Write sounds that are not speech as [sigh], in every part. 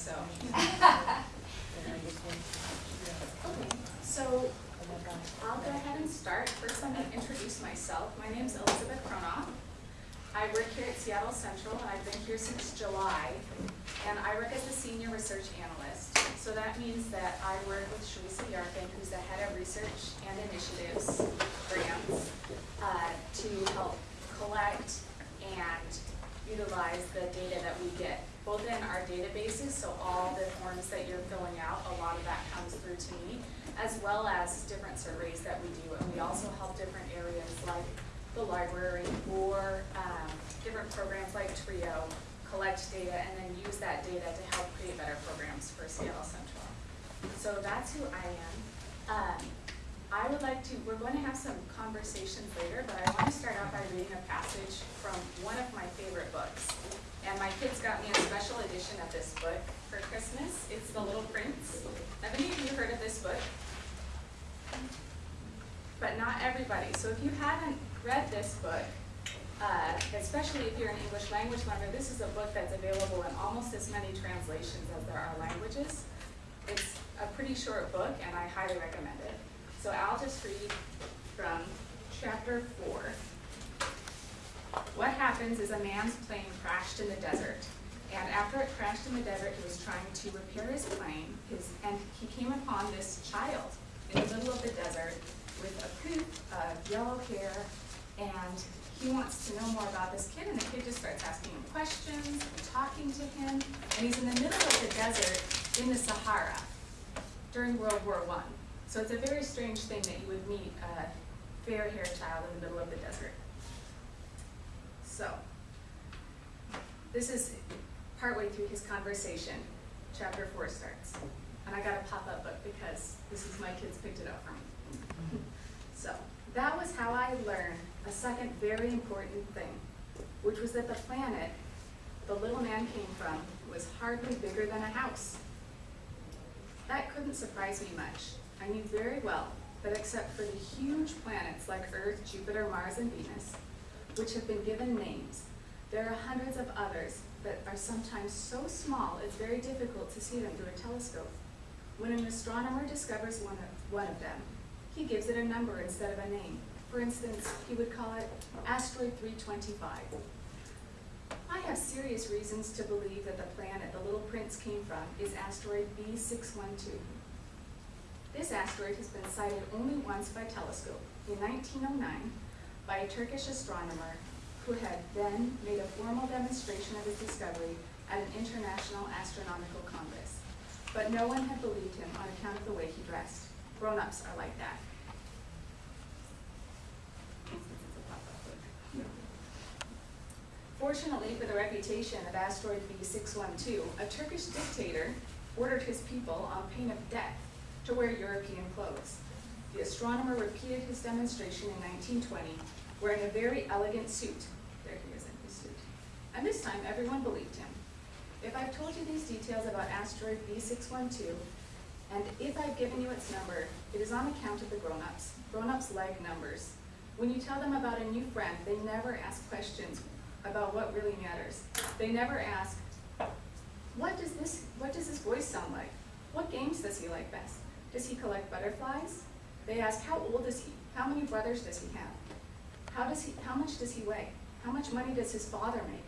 so. Okay, so I'll go ahead and start. First, I'm gonna introduce myself. My name is Elizabeth Cronoff. I work here at Seattle Central, and I've been here since July, and I work as a senior research analyst. So that means that I work with Sharisa Yarkin, who's the head of research and initiatives grants, uh, to help collect and utilize the data that we get, both in our databases, so all the forms that you're filling out, a lot of that comes through to me, as well as different surveys that we do. And we also help different areas like the library or um, different programs like TRIO collect data and then use that data to help create better programs for Seattle Central. So that's who I am. Um, I would like to, we're going to have some conversations later, but I want to start out by reading a passage from one of my favorite books. And my kids got me a special edition of this book for Christmas. It's The Little Prince. Have any of you heard of this book? But not everybody. So if you haven't read this book, uh, especially if you're an English language learner, this is a book that's available in almost as many translations as there are languages. It's a pretty short book, and I highly recommend it. So I'll just read from chapter four. What happens is a man's plane crashed in the desert. And after it crashed in the desert, he was trying to repair his plane, his, and he came upon this child in the middle of the desert with a coop of yellow hair, and he wants to know more about this kid, and the kid just starts asking him questions and talking to him, and he's in the middle of the desert in the Sahara during World War One. So it's a very strange thing that you would meet a fair-haired child in the middle of the desert. So, this is partway through his conversation. Chapter four starts. And I got a pop-up book because this is my kids picked it up for me. [laughs] So, that was how I learned a second very important thing, which was that the planet the little man came from was hardly bigger than a house. That couldn't surprise me much. I knew very well that except for the huge planets like Earth, Jupiter, Mars, and Venus, which have been given names, there are hundreds of others that are sometimes so small it's very difficult to see them through a telescope. When an astronomer discovers one of, one of them, he gives it a number instead of a name. For instance, he would call it asteroid 325. I have serious reasons to believe that the planet the little prince came from is asteroid B612. This asteroid has been sighted only once by telescope, in 1909, by a Turkish astronomer who had then made a formal demonstration of his discovery at an international astronomical congress. But no one had believed him on account of the way he dressed. Grown-ups are like that. Fortunately for the reputation of asteroid B612, a Turkish dictator ordered his people on pain of death to wear European clothes. The astronomer repeated his demonstration in 1920, wearing a very elegant suit. There he is in his suit. And this time, everyone believed him. If I've told you these details about asteroid B612, and if I've given you its number, it is on account of the grown-ups. Grown-ups like numbers. When you tell them about a new friend, they never ask questions about what really matters. They never ask, what does this, what does this voice sound like? What games does he like best? Does he collect butterflies? They ask, how old is he? How many brothers does he have? How, does he, how much does he weigh? How much money does his father make?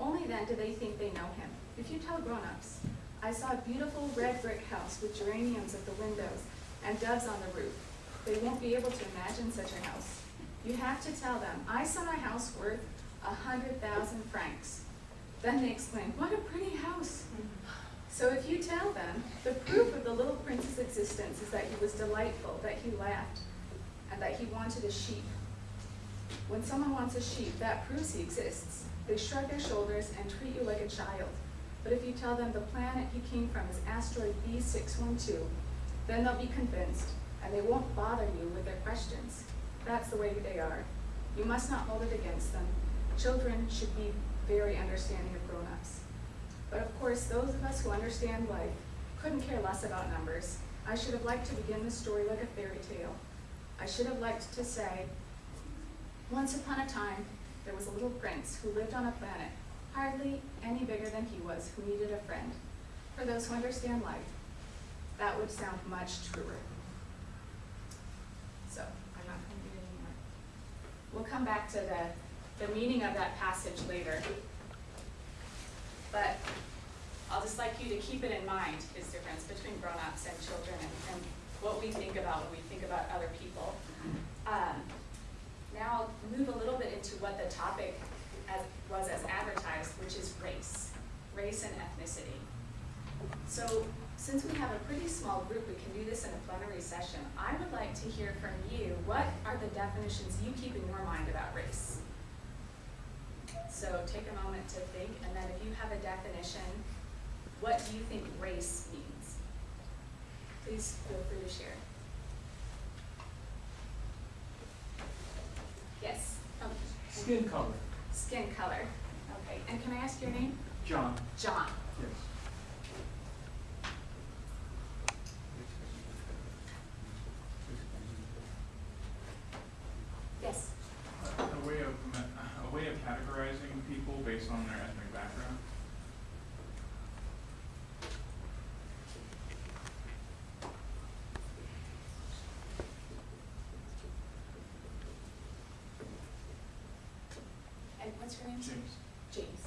Only then do they think they know him. If you tell grown-ups, I saw a beautiful red brick house with geraniums at the windows and doves on the roof, they won't be able to imagine such a house. You have to tell them, I saw a house worth a hundred thousand francs. Then they exclaim, what a pretty house. [laughs] So if you tell them, the proof of the little prince's existence is that he was delightful, that he laughed, and that he wanted a sheep. When someone wants a sheep, that proves he exists. They shrug their shoulders and treat you like a child. But if you tell them the planet he came from is asteroid B612, then they'll be convinced, and they won't bother you with their questions. That's the way they are. You must not hold it against them. Children should be very understanding of. But of course, those of us who understand life couldn't care less about numbers. I should have liked to begin the story like a fairy tale. I should have liked to say, once upon a time, there was a little prince who lived on a planet hardly any bigger than he was, who needed a friend. for those who understand life, that would sound much truer. So, I'm not gonna do it anymore. We'll come back to the, the meaning of that passage later. But I'll just like you to keep it in mind, this difference between grown-ups and children and, and what we think about when we think about other people. Um, now I'll move a little bit into what the topic as, was as advertised, which is race, race and ethnicity. So, since we have a pretty small group, we can do this in a plenary session. I would like to hear from you, what are the definitions you keep in your mind about race? So take a moment to think, and then if you have a definition, what do you think race means? Please feel free to share. Yes, um, Skin color. skin color, okay, and can I ask your name? John. John, Yes. yes, A a way of, a way of categorizing people based on their ethnic background. and what's your name? James. James.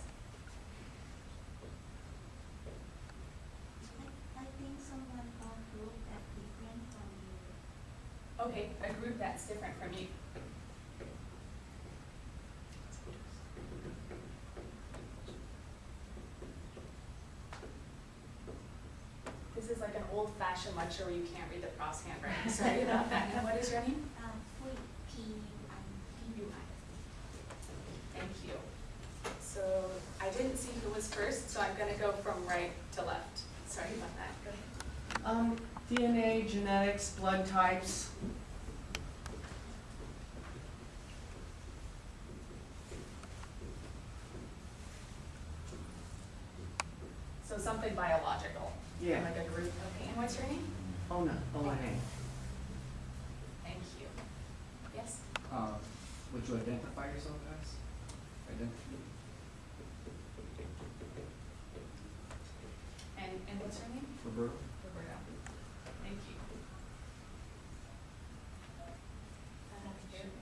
I think someone from group that different from you. Okay, a group that's different from you. This is like an lecture where you can't read the prof's handwriting, sorry about that. And what is your name? Um, Hui, P U I. You. Thank you. So I didn't see who was first, so I'm gonna go from right to left. Sorry about that, go ahead. Um, DNA, genetics, blood types. So something biological. Yeah. Like a group, okay, and what's your name? Ona, O-N-A. Thank you. Yes? Uh, would you identify yourself as? Identity? And, and what's your name? Roberto? Roberta. Thank you. Uh,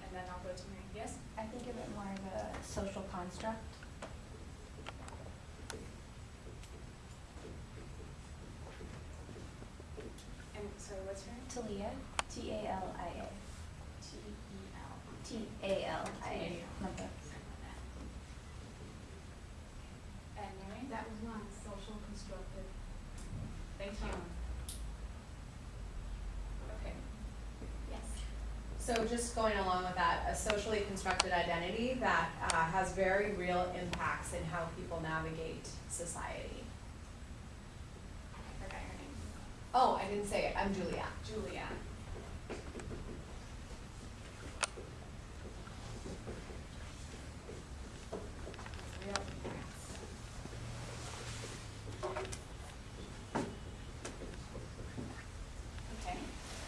And then I'll go to Mary. Yes? I think of it more of a social construct. And sorry, what's your name? Talia, T A L I A. T E L. T A L I A. T-A-L. Number. And Mary? That was one, social constructed. Thank you. Okay. Yes. So just going along with that, a socially constructed identity that uh, has very real impacts in how people navigate society. I forgot your name. Oh, I didn't say it, I'm Julia. Julia. Okay,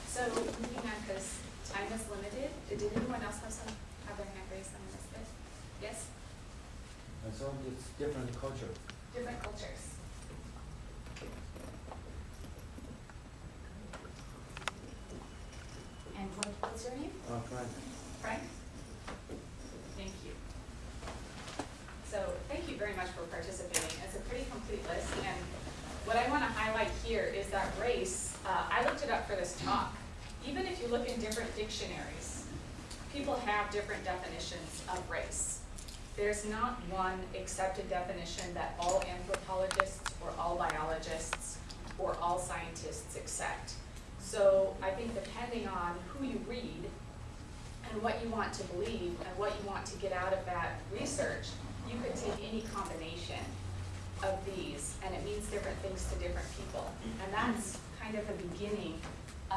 so moving on, because time is limited, did anyone else have some, have their hand raised on this list? Yes, And so it's different culture. different cultures. And what, what's your name? Uh, Frank. Frank? Thank you. So, thank you very much for participating. It's a pretty complete list, and what I want to highlight here is that race, uh, I looked it up for this talk. Even if you look in different dictionaries, people have different definitions of race. There's not one accepted definition that all anthropologists or all biologists or all scientists accept. So I think depending on who you read and what you want to believe and what you want to get out of that research, you could take any combination of these and it means different things to different people. And that's kind of the beginning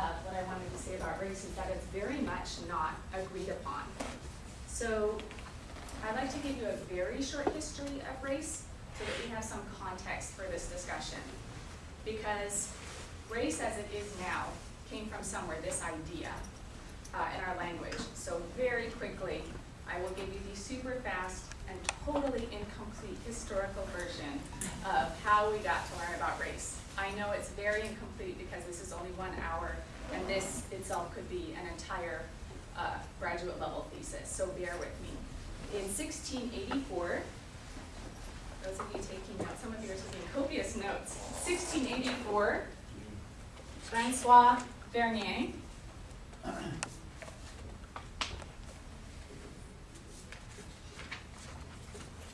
of what I wanted to say about race is that it's very much not agreed upon. So I'd like to give you a very short history of race so that we have some context for this discussion. Because race as it is now came from somewhere, this idea, uh, in our language. So very quickly, I will give you the super fast and totally incomplete historical version of how we got to learn about race. I know it's very incomplete because this is only one hour, and this itself could be an entire uh, graduate level thesis, so bear with me. In 1684, those of you taking notes, some of you are taking copious notes. 1684, Francois Bernier.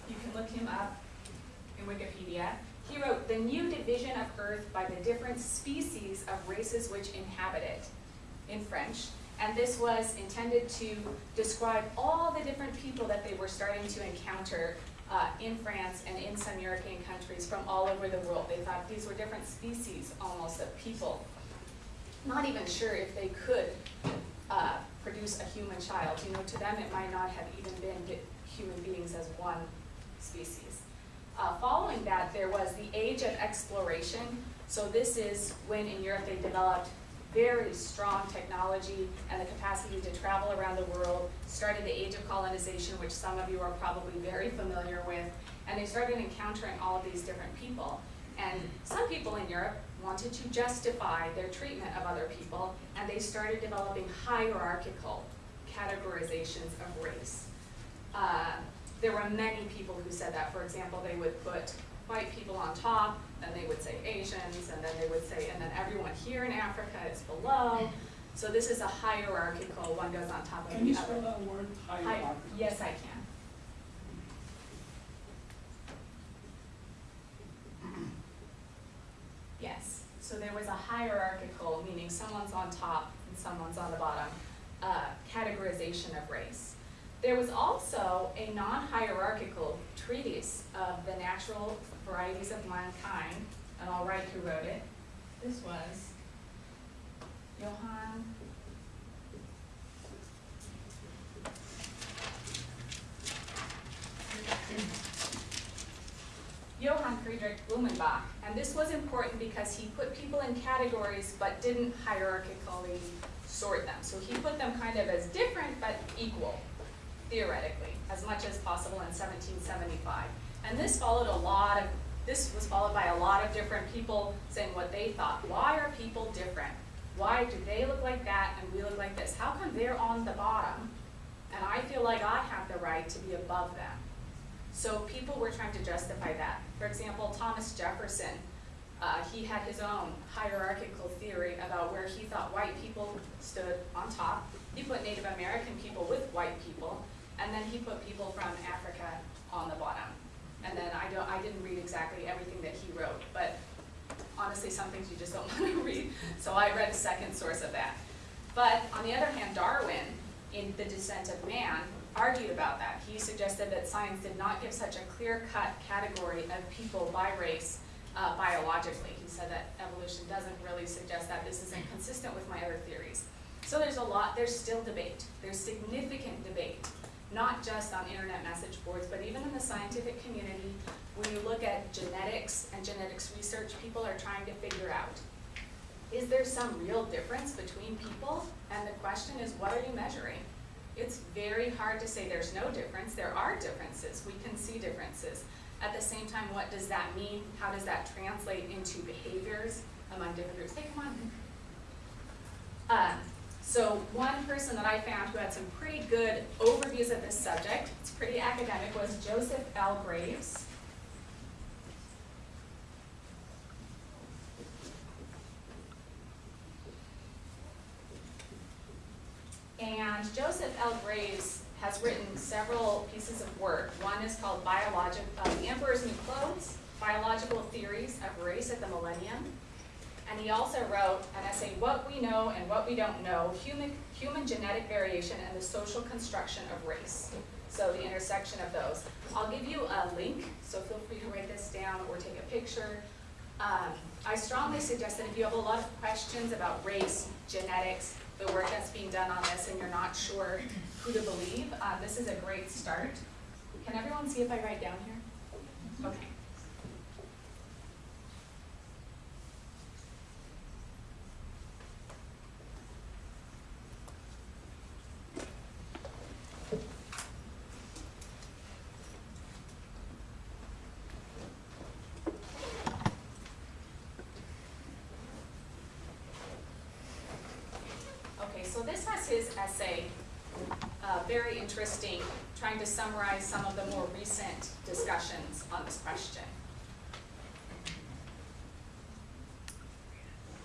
You can look him up in Wikipedia. He wrote, "The new division of Earth by the different species of races which inhabit it," in French. And this was intended to describe all the different people that they were starting to encounter uh, in France and in some European countries from all over the world. They thought these were different species almost of people. Not even sure if they could uh, produce a human child. You know, to them it might not have even been human beings as one species. Uh, following that, there was the age of exploration. So this is when in Europe they developed very strong technology and the capacity to travel around the world, started the age of colonization, which some of you are probably very familiar with, and they started encountering all of these different people. And some people in Europe wanted to justify their treatment of other people, and they started developing hierarchical categorizations of race. Uh, there were many people who said that. For example, they would put white people on top, then they would say Asians, and then they would say, and then everyone here in Africa is below. So this is a hierarchical, one goes on top of the other. Can you spell that word, Hi- Yes, I can. Yes, so there was a hierarchical, meaning someone's on top and someone's on the bottom, uh, categorization of race. There was also a non-hierarchical treatise of the natural varieties of mankind, and I'll write who wrote it. This was Johann Johann Friedrich Blumenbach, and this was important because he put people in categories but didn't hierarchically sort them. So he put them kind of as different but equal, theoretically, as much as possible in 1775. And this followed a lot of, this was followed by a lot of different people saying what they thought. Why are people different? Why do they look like that and we look like this? How come they're on the bottom and I feel like I have the right to be above them? So people were trying to justify that. For example, Thomas Jefferson, uh, he had his own hierarchical theory about where he thought white people stood on top. He put Native American people with white people, and then he put people from Africa on the bottom. And then I don't, I didn't read exactly everything that he wrote, but honestly, some things you just don't [laughs] want to read. So I read a second source of that. But on the other hand, Darwin, in The Descent of Man, argued about that. He suggested that science did not give such a clear-cut category of people by race uh, biologically. He said that evolution doesn't really suggest that. This is inconsistent with my other theories. So there's a lot, there's still debate. There's significant debate, not just on internet message boards, but even in the scientific community. When you look at genetics and genetics research, people are trying to figure out, is there some real difference between people? And the question is, what are you measuring? It's very hard to say there's no difference. There are differences. We can see differences. At the same time, what does that mean? How does that translate into behaviors among different groups? Hey, come on. Um, so one person that I found who had some pretty good overviews of this subject, it's pretty academic, was Joseph L. Graves. And Joseph L. Graves has written several pieces of work. One is called Biologic, uh, The Emperor's New Clothes, Biological Theories of Race at the Millennium. And he also wrote an essay, What We Know and What We Don't Know, Human, Human Genetic Variation and the Social Construction of Race. So the intersection of those. I'll give you a link, so feel free to write this down or take a picture. Um, I strongly suggest that if you have a lot of questions about race, genetics, the work that's being done on this, and you're not sure who to believe, uh, this is a great start. Can everyone see if I write down here? Okay. His essay, uh, very interesting, trying to summarize some of the more recent discussions on this question.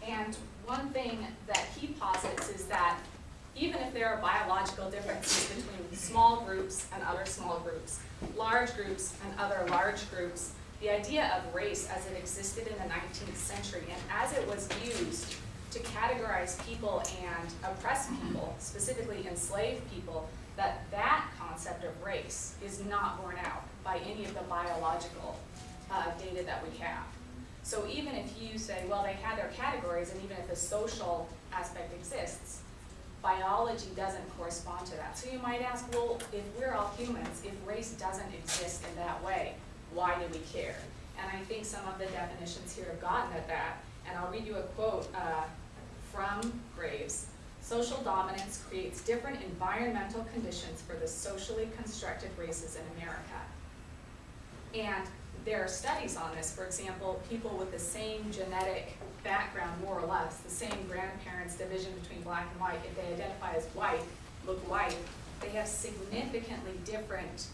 And one thing that he posits is that even if there are biological differences between small groups and other small groups, large groups and other large groups, the idea of race as it existed in the nineteenth century and as it was used to categorize people and oppress people, specifically enslaved people, that that concept of race is not borne out by any of the biological uh, data that we have. So even if you say, well, they had their categories, and even if the social aspect exists, biology doesn't correspond to that. So you might ask, well, if we're all humans, if race doesn't exist in that way, why do we care? And I think some of the definitions here have gotten at that, and I'll read you a quote uh, from Graves. Social dominance creates different environmental conditions for the socially constructed races in America. And there are studies on this, for example, people with the same genetic background, more or less, the same grandparents, division between black and white, if they identify as white, look white, they have significantly different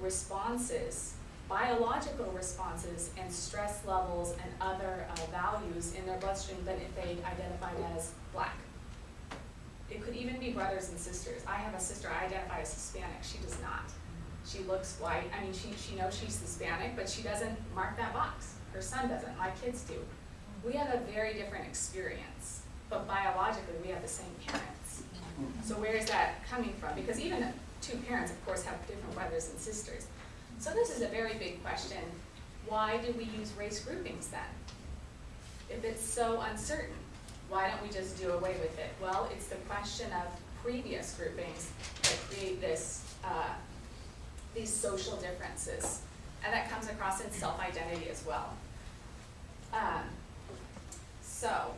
responses, biological responses and stress levels and other uh, values in their bloodstream than if they identified as black. It could even be brothers and sisters. I have a sister, I identify as Hispanic, she does not. She looks white, I mean, she, she knows she's Hispanic, but she doesn't mark that box. Her son doesn't, my kids do. We have a very different experience, but biologically, we have the same parents. So where is that coming from? Because even two parents, of course, have different brothers and sisters. So this is a very big question. Why do we use race groupings then? If it's so uncertain, why don't we just do away with it? Well, it's the question of previous groupings that create this, uh, these social differences. And that comes across in self-identity as well. Um, so,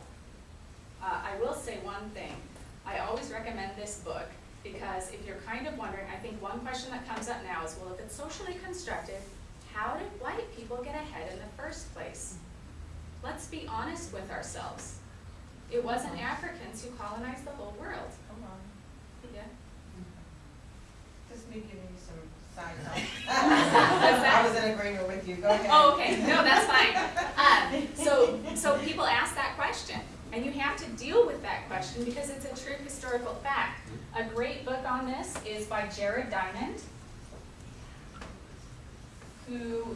uh, I will say one thing. I always recommend this book because if you're kind of wondering, I think one question that comes up now is, well, if it's socially constructed, how did white people get ahead in the first place? Let's be honest with ourselves. It wasn't Africans who colonized the whole world. Hold on, Yeah. just me giving you some side [laughs] notes. [laughs] I was in agreement with you, go ahead. [laughs] Oh, okay, no, that's fine. Um, so, so people ask that question, and you have to deal with that question because it's a true historical fact. A great book on this is by Jared Diamond, who,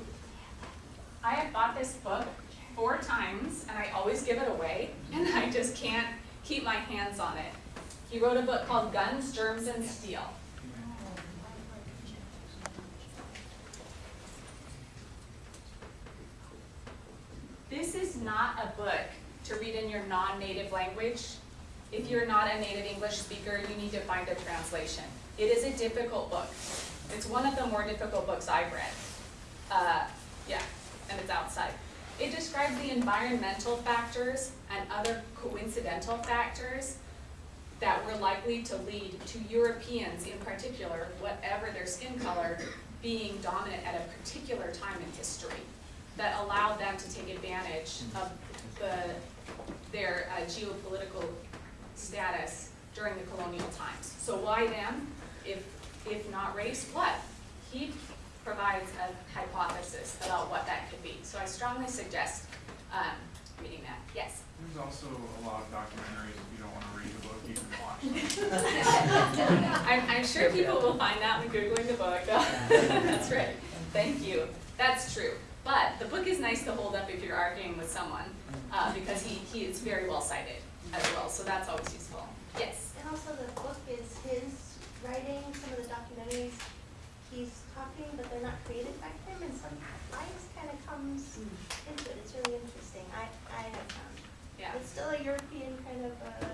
I have bought this book four times, and I always give it away, [laughs] and I just can't keep my hands on it. He wrote a book called Guns, Germs, and Steel. This is not a book to read in your non-native language. If you're not a native English speaker, you need to find a translation. It is a difficult book. It's one of the more difficult books I've read. Uh, yeah, and it's outside. It describes the environmental factors and other coincidental factors that were likely to lead to Europeans in particular, whatever their skin color, being dominant at a particular time in history that allowed them to take advantage of the, geopolitical status during the colonial times. So why them? If, if not race, what? He provides a hypothesis about what that could be. So I strongly suggest um, reading that. Yes? There's also a lot of documentaries, if you don't wanna read the book, you can watch them. [laughs] I'm, I'm sure people will find that when Googling the book. [laughs] That's right. Thank you. That's true. But the book is nice to hold up if you're arguing with someone, uh, because he, he is very well cited as well, so that's always useful. Yes? And also the book is his writing, some of the documentaries he's talking, but they're not created by him, and some bias kind of comes into it. It's really interesting. I, I have found. Yeah. It's still a European kind of uh,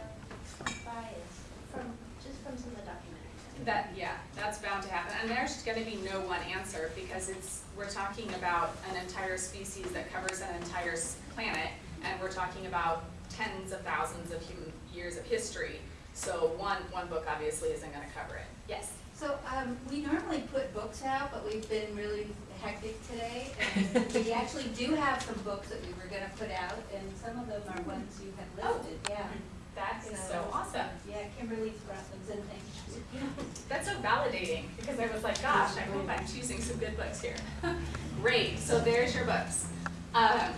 bias from, just from some of the documentaries. That, yeah, that's bound to happen, and there's gonna be no one answer, because it's, we're talking about an entire species that covers an entire planet, and we're talking about tens of thousands of human years of history, so one, one book obviously isn't gonna cover it. Yes? So, um, we normally put books out, but we've been really hectic today. And we actually do have some books that we were gonna put out, and some of them are ones you had listed, Oh. yeah. That is so awesome. Yeah, Kimberly's brought some good things. That's so validating because I was like, gosh, I hope I'm choosing some good books here. [laughs] Great, so there's your books. Um,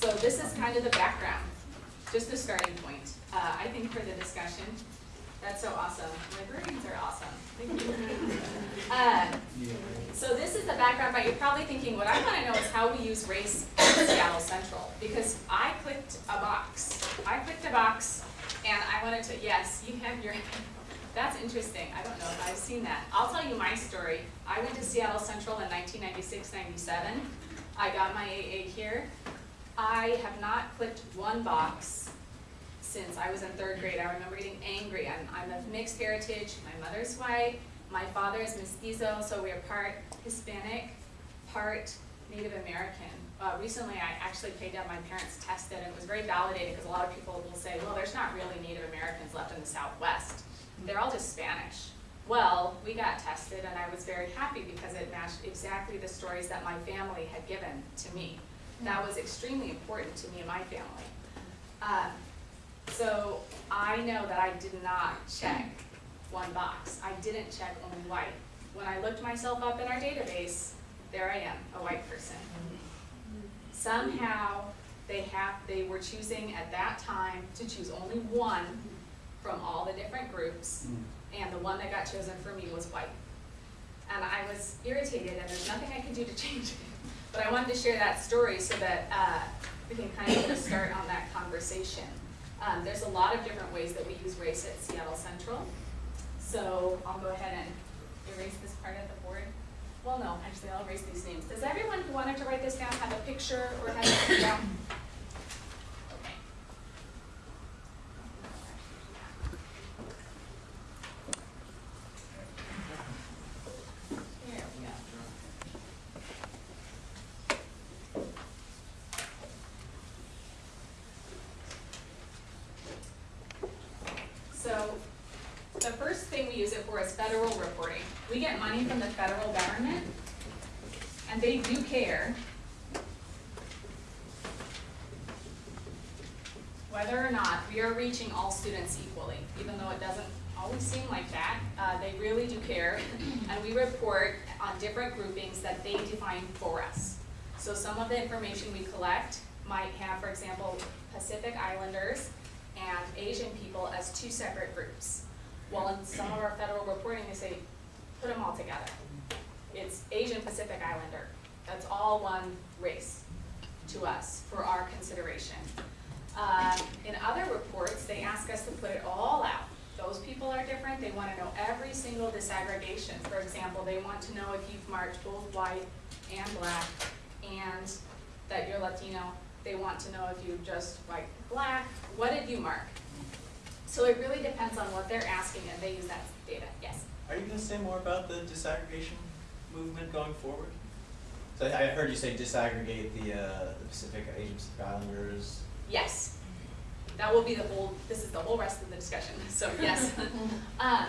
so this is kind of the background, just the starting point. Uh, I think for the discussion, that's so awesome. Librarians are awesome. Thank you. [laughs] Uh, so this is the background, but you're probably thinking, what I wanna know is how we use race in Seattle Central, because I clicked a box. I clicked a box, and I wanted to, yes, you have your, [laughs] that's interesting, I don't know if I've seen that. I'll tell you my story. I went to Seattle Central in 1996-97. I got my AA here. I have not clicked one box since I was in third grade. I remember getting angry. I'm, I'm of mixed heritage. My mother's white. My father is mestizo, so we are part Hispanic, part Native American. Uh, recently, I actually paid down my parents' test, and it was very validating because a lot of people will say, well, there's not really Native Americans left in the Southwest. They're all just Spanish. Well, we got tested, and I was very happy because it matched exactly the stories that my family had given to me. That was extremely important to me and my family. Um, so I know that I did not check one box. I didn't check only white. When I looked myself up in our database, there I am, a white person. Somehow, they have, they were choosing at that time to choose only one from all the different groups, and the one that got chosen for me was white. And I was irritated, and there's nothing I could do to [laughs] change it. But I wanted to share that story so that uh, we can kind of start on that conversation. Um, there's a lot of different ways that we use race at Seattle Central. So I'll go ahead and erase this part of the board. Well, no, actually, I'll erase these names. Does everyone who wanted to write this down have a picture or have it? [coughs] Okay. There we go. So, the first thing we use it for is federal reporting. We get money from the federal government, and they do care whether or not we are reaching all students equally, even though it doesn't always seem like that. Uh, they really do care, [clears throat] and we report on different groupings that they define for us. So some of the information we collect might have, for example, Pacific Islanders and Asian people as two separate groups. While in some of our federal reporting, they say, put them all together. It's Asian Pacific Islander. All one race to us for our consideration. Um, in other reports, they ask us to put it all out. Those people are different. They want to know every single disaggregation. For example, they want to know if you've marked both white and black and that you're Latino. They want to know if you just white black. What did you mark? So it really depends on what they're asking and they use that data. Yes? Are you gonna say more about the disaggregation movement going forward? So I I heard you say disaggregate the, uh, the Pacific, Asian Pacific Islanders. Yes. That will be the whole, this is the whole rest of the discussion, [laughs] so yes. [laughs] Um,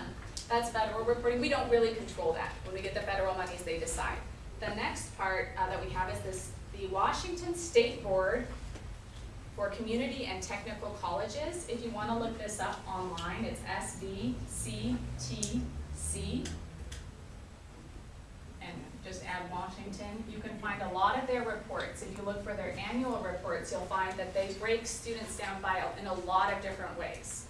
that's federal reporting, we don't really control that. When we get the federal monies, they decide. The next part uh, that we have is this, the Washington State Board for Community and Technical Colleges. If you wanna look this up online, it's SBCTC. Just add Washington. You can find a lot of their reports. If you look for their annual reports, you'll find that they break students down by, in a lot of different ways.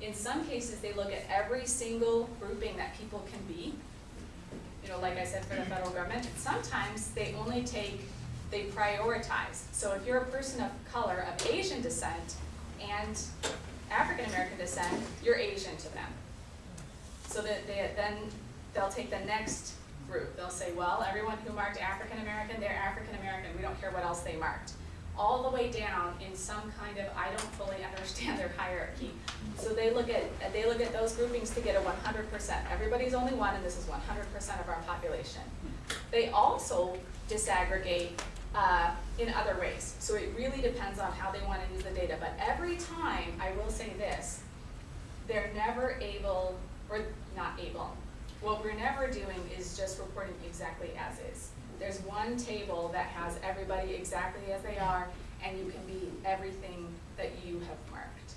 In some cases, they look at every single grouping that people can be. You know, like I said, for the federal government, sometimes they only take, they prioritize. So if you're a person of color, of Asian descent, and African American descent, you're Asian to them. So that they, then they'll take the next group, they'll say, well, everyone who marked African American, they're African American, we don't care what else they marked. All the way down in some kind of, I don't fully understand their hierarchy. So they look at, they look at those groupings to get a one hundred percent, everybody's only one and this is one hundred percent of our population. They also disaggregate, uh, in other ways, so it really depends on how they wanna use the data, but every time, I will say this, they're never able, or not able, what we're never doing is just reporting exactly as is. There's one table that has everybody exactly as they are, and you can be everything that you have marked.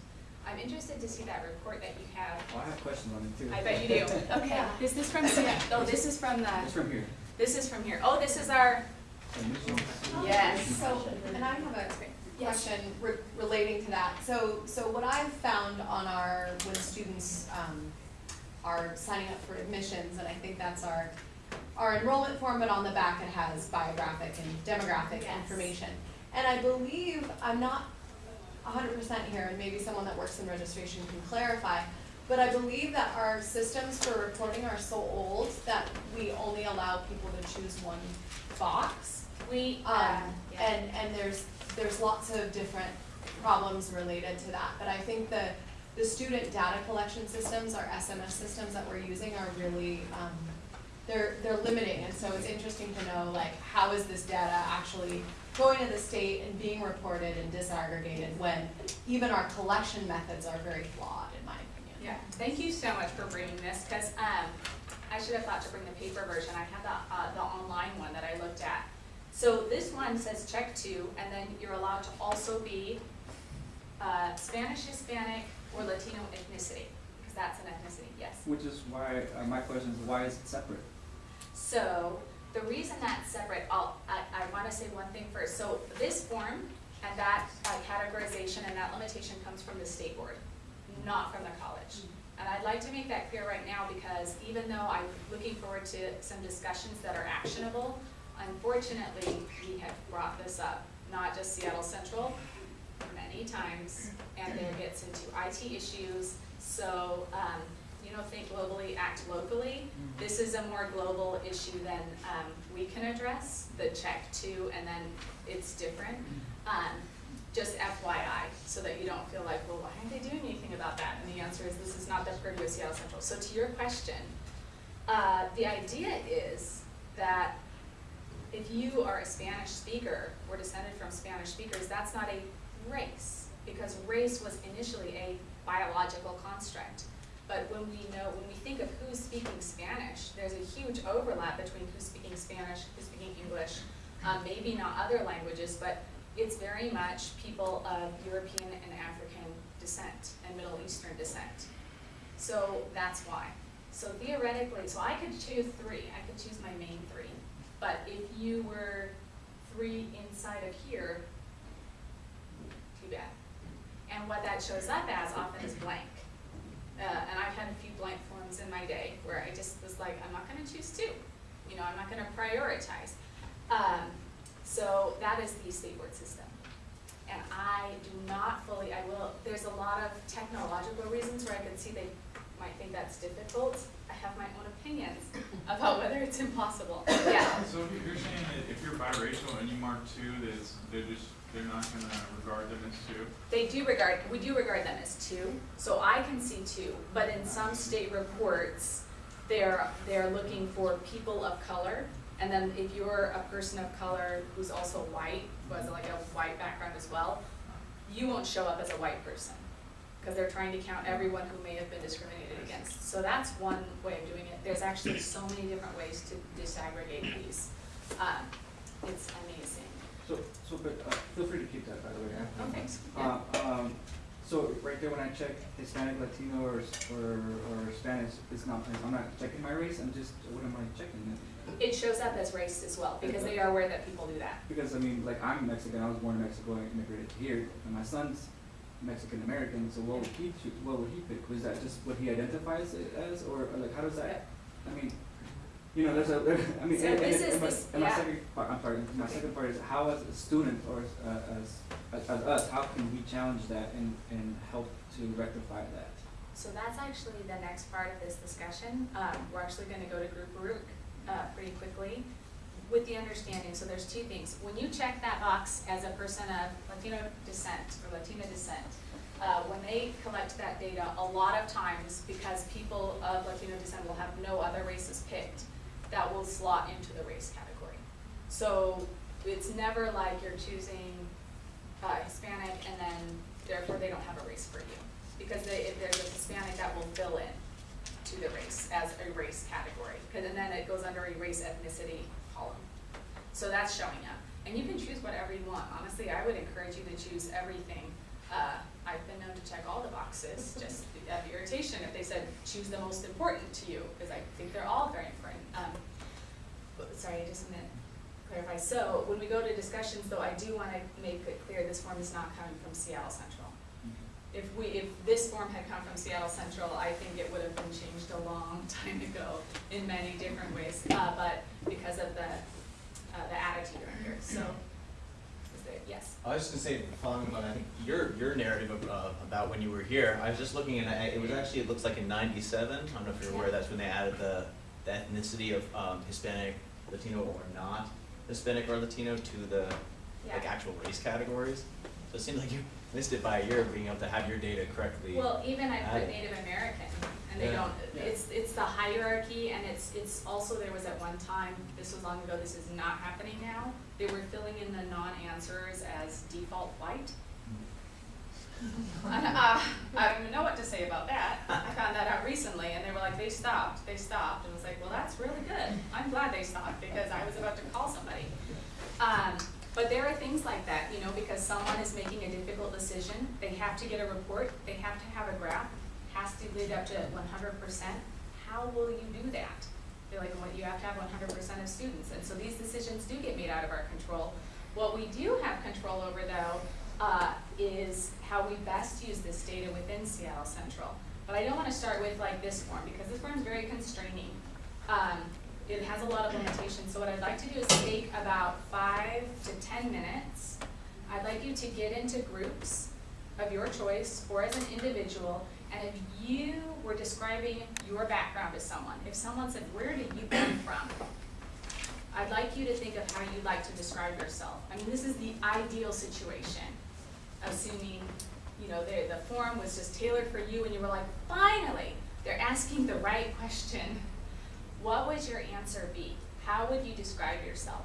I'm interested to see that report that you have. Well, I have questions on it too. I bet you do. [laughs] Okay, Yeah. is this from, Seattle? [laughs] oh, this is from It's the, from here. this is from here. Oh, this is our, Yes, so, and I have a question re- relating to that. So, so what I've found on our, when students, um, are signing up for admissions, and I think that's our, our enrollment form, but on the back it has biographic and demographic Yes. information. And I believe, I'm not hundred percent here, and maybe someone that works in registration can clarify, but I believe that our systems for reporting are so old that we only allow people to choose one box. we, uh, Um, yeah. and, and there's, there's lots of different problems related to that, but I think the, the student data collection systems, our SMS systems that we're using are really, um, they're, they're limiting, and so it's interesting to know, like, how is this data actually going to the state and being reported and disaggregated when even our collection methods are very flawed, in my opinion. Yeah, thank you so much for bringing this, because, um, I should have thought to bring the paper version, I have the, uh, the online one that I looked at. So this one says check two, and then you're allowed to also be, uh, Spanish, Hispanic, or Latino ethnicity, because that's an ethnicity, yes. Which is why, uh, my question is, why is it separate? So, the reason that's separate, I'll, I, I wanna say one thing first, so this form and that uh, categorization and that limitation comes from the state board, not from the college. And I'd like to make that clear right now, because even though I'm looking forward to some discussions that are actionable, unfortunately, we have brought this up, not just Seattle Central, many times, and there gets into IT issues, so, um, you know, think globally, act locally. This is a more global issue than, um, we can address, the check two, and then it's different. Um, just FYI, so that you don't feel like, well, why aren't they doing anything about that? And the answer is, this is not the purview of Seattle Central. So to your question, uh, the idea is that if you are a Spanish speaker or descended from Spanish speakers, that's not a race, because race was initially a biological construct. But when we know, when we think of who's speaking Spanish, there's a huge overlap between who's speaking Spanish, who's speaking English, um, maybe not other languages, but it's very much people of European and African descent and Middle Eastern descent. So that's why. So theoretically, so I could choose three, I could choose my main three. But if you were three inside of here, bad. And what that shows up as often is blank. Uh, and I've had a few blank forms in my day where I just was like, I'm not gonna choose two. You know, I'm not gonna prioritize. Um, so that is the state board system. And I do not fully, I will, there's a lot of technological reasons where I could see they might think that's difficult. I have my own opinions [coughs] about whether it's impossible. Yeah, So you're saying that if you're biracial and you mark two, there's, they're just, they're not gonna regard them as two? they do regard, we do regard them as two, so I can see two, but in some state reports, they're, they're looking for people of color. And then if you're a person of color who's also white, who has like a white background as well, you won't show up as a white person. Cause they're trying to count everyone who may have been discriminated against. So that's one way of doing it. There's actually so many different ways to disaggregate these. Um, it's amazing. So, so, but, uh, feel free to keep that, by the way. Oh, thanks. Yeah. Uh, um, so right there when I check Hispanic, Latino, or, or, or Spanish, it's not, I'm not checking my race, I'm just, what am I checking? It shows up as race as well, because they are aware that people do that. Because, I mean, like, I'm Mexican, I was born in Mexico, I immigrated here, and my son's Mexican American, so what would he choose, what would he pick? Was that just what he identifies it as, or, or like, how does that, I mean, you know, there's a, there, I mean, So and, this and is my, this- and my yeah. second part, I'm sorry, my second part is how as a student or as, uh, as, as us, how can we challenge that and, and help to rectify that? So that's actually the next part of this discussion. Um, we're actually gonna go to group work, uh, pretty quickly with the understanding, so there's two things. When you check that box as a person of Latino descent or Latina descent, uh, when they collect that data, a lot of times, because people of Latino descent will have no other races picked, that will slot into the race category. So it's never like you're choosing uh, Hispanic and then therefore they don't have a race for you. Because they, if there's a Hispanic, that will fill in to the race as a race category. and then it goes under a race ethnicity column. So that's showing up. And you can choose whatever you want. Honestly, I would encourage you to choose everything. Uh, I've been known to check all the boxes, [laughs] just out of irritation, if they said, choose the most important to you, because I think they're all very important. Um, but, sorry, I just meant clarify. So when we go to discussions, though, I do want to make it clear this form is not coming from Seattle Central. If we, if this form had come from Seattle Central, I think it would have been changed a long [laughs] time ago in many different ways, uh, but because of the, uh, the attitude around here, so, yes? I was just gonna say, following on, I think, your, your narrative of, uh, about when you were here, I was just looking and I, it was actually, it looks like in ninety-seven, I don't know if you're aware, that's when they added the, the ethnicity of, um, Hispanic, Latino, or not Hispanic or Latino to the, like, actual race categories. So it seems like you missed it by a year of being able to have your data correctly. Well, even I put added. Native American, and they Yeah. don't, Yeah. it's, it's the hierarchy, and it's, it's also, there was at one time, this was long ago, this is not happening now, they were filling in the non-answers as default white. And, [laughs] uh, I don't even know what to say about that, I found that out recently, and they were like, they stopped, they stopped, and I was like, well, that's really good, I'm glad they stopped, because I was about to call somebody. Um, but there are things like that, you know, because someone is making a difficult decision, they have to get a report, they have to have a graph, has to lead up to one hundred percent. How will you do that? They're like, well, you have to have one hundred percent of students, and so these decisions do get made out of our control. What we do have control over though, uh, is how we best use this data within Seattle Central. But I don't wanna start with like this form, because this form is very constraining. Um, it has a lot of limitations, so what I'd like to do is take about five to ten minutes. I'd like you to get into groups of your choice or as an individual, and if you were describing your background to someone, if someone said, where did you come from? I'd like you to think of how you'd like to describe yourself. I mean, this is the ideal situation, assuming, you know, the, the form was just tailored for you and you were like, finally, they're asking the right question. What would your answer be? How would you describe yourself?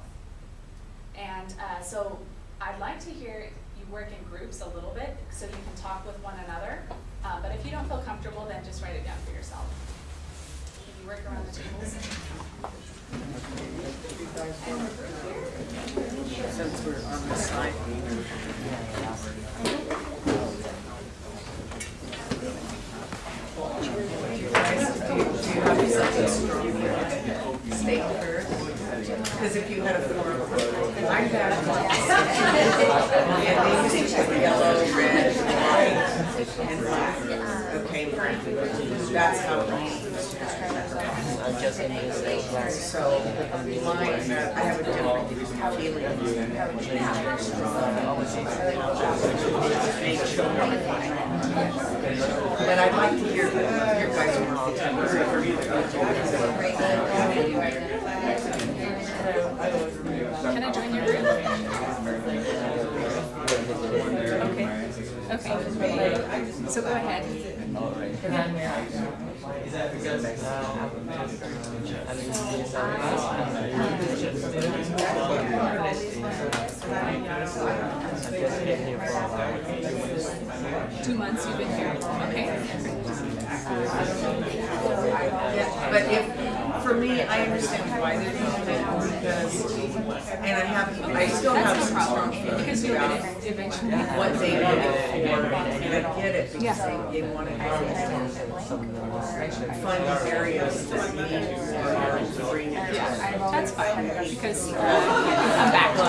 And uh, so I'd like to hear you work in groups a little bit so you can talk with one another. Uh, but if you don't feel comfortable, then just write it down for yourself. Can you work around the tables? Since we're on the side. Do you guys, do you, do you have something strong to state first? Because if you had a form, I had. And these are yellow, red, white, and black. Okay, that's how it So mine, uh, I have a different feeling. Make sure. But I'd like to hear your guys' Can I join your group? Okay, okay. So go ahead. Is that because, Two months you've been here, okay. But if, for me, I understand why they're doing it because, and I have, I still have That's no some strong problem, feelings because you'll about get it eventually. what they did it for, and I get it because they, they wanted to fund areas that need more to bring it. Yeah, that's fine, because uh, you can come back to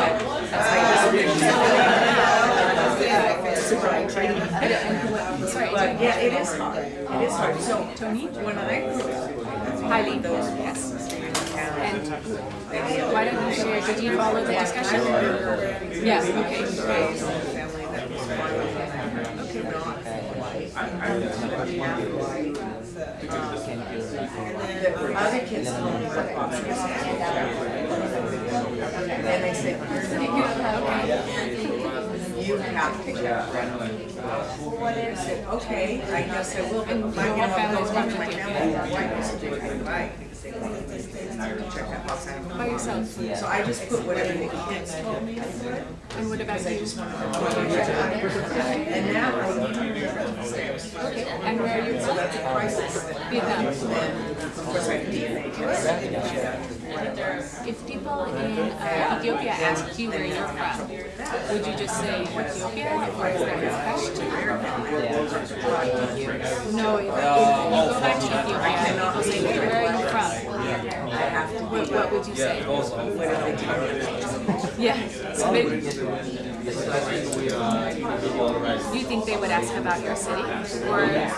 it. [laughs] wish Sorry, But yeah, it is hard, it is hard, so Tony? when I grew Highly. those Yes. And Why don't you share, did you follow the discussion? Yes, okay. Raised in a family that was white, not white, half uh, white. Uh, the other kids told me what options they had. And they said, you're not, you have to check. I said, okay, I guess I will, but my, you know, I'm families going to watching my you. family, white was to take right, because they wanted to check that box. By yourself. So I just put whatever the kids told me to put. And what about you? And now I need to And where are you So from? that's a crisis. Vietnam. And of course I have DNA test. If people in uh, Ethiopia ask you where you're from, would you just say Ethiopia or is there a question? No, if if you go back to Ethiopia and people say, where are you from? I have to What, what would you say? What if they tell me? Yeah, so they, do you think they would ask about your city? Or, yeah.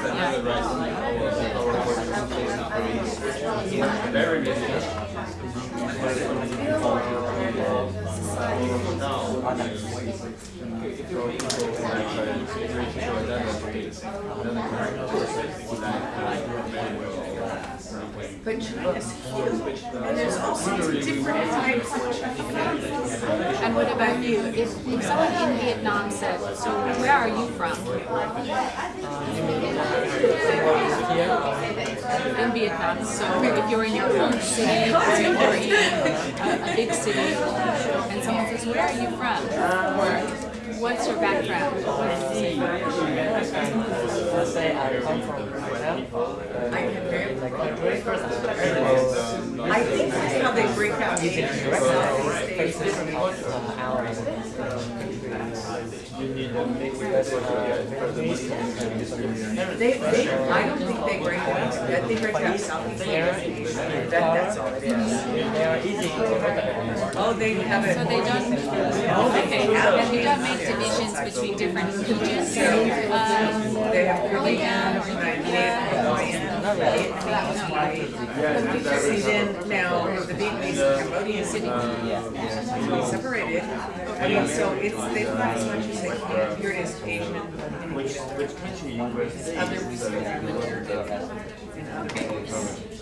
But China's huge, and there's all sorts of different types of China. And what about you? If, if someone in Vietnam said, so where are you from? Um, In Vietnam, so if you're in your own city or in a, a big city and someone says, where are you from? Or what's your background? What do you say? Let's say I come from Vietnam. I can very, Like country. I think that's how they break out You can names. direct They say faces different of our that's They, they, I don't think they break out, I think break out Southeast Asia. That, that's all it is. They are easy to recognize. Oh, they have it. So they don't, oh, They have and you don't make divisions between different regions? Um, Korean Korean, or Chinese, Hawaiian, Vietnamese, Hawaii. See, then now the Vietnamese and Cambodian city separated. I mean, so it's, they don't have as much as they can. Here it is Asian and Which, country you were? Other religions.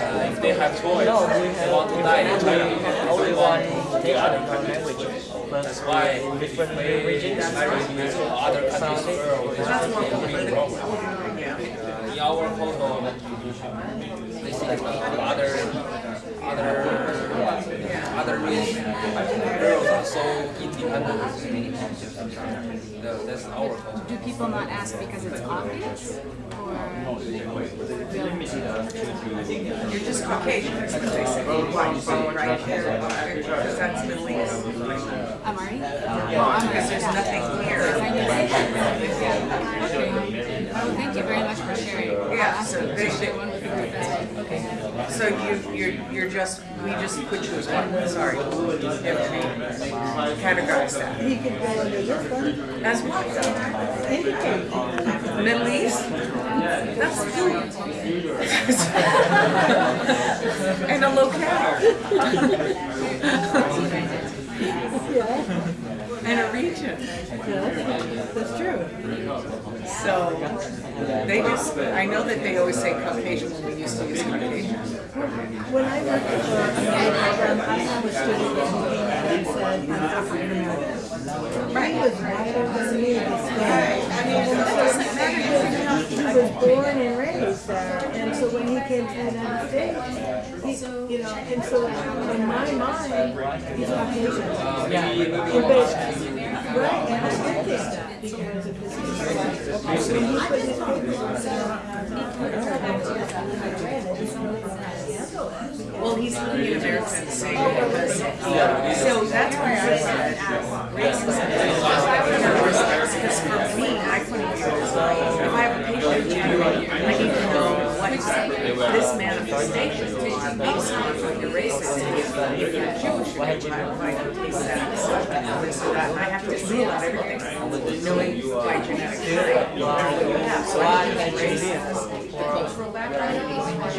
uh, if they have choice, No, we they have want to die in China. only They one want take other language. That's why different they regions, languages or other countries world, it's That's more a big problem. Uh, in our photo, they see uh, other other other race girls are so independent. That- That's our culture. Do people not ask because it's obvious? Or You're just Caucasian, that's what they say. White bone right here, because that's Middle East. Amari? Because there's nothing here. Yeah. Okay. Well, thank you very much for sharing. Yeah, so they, Share one with the group as well. Okay. so you, you're, you're just, we just put you as one, sorry. You to categorize that. He could go this one, As what? indicate. Middle East? That's food. [laughs] And a locale. [laughs] And a region. That's true. So, they just, I know that they always say Caucasian when we used to use Caucasian. When I worked for another program, I have a student said, American. He was was born and raised there, and so when he came to the United States, you know, and so in my mind, he's Right, and I did that because of put I read it, it's really scandalous. Well, he's looking at American saying so that's why I said racism. Because for me, I couldn't be, if I have a patient I to this manifestation is what your race is. If you're Jewish, a child, I taste that. So I have to rule out everything, knowing my genetic you have. So I think race is cultural background. Uh,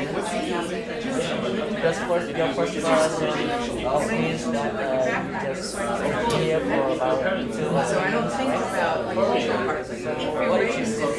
that uh, just for about two So I don't think about like cultural parts, if you're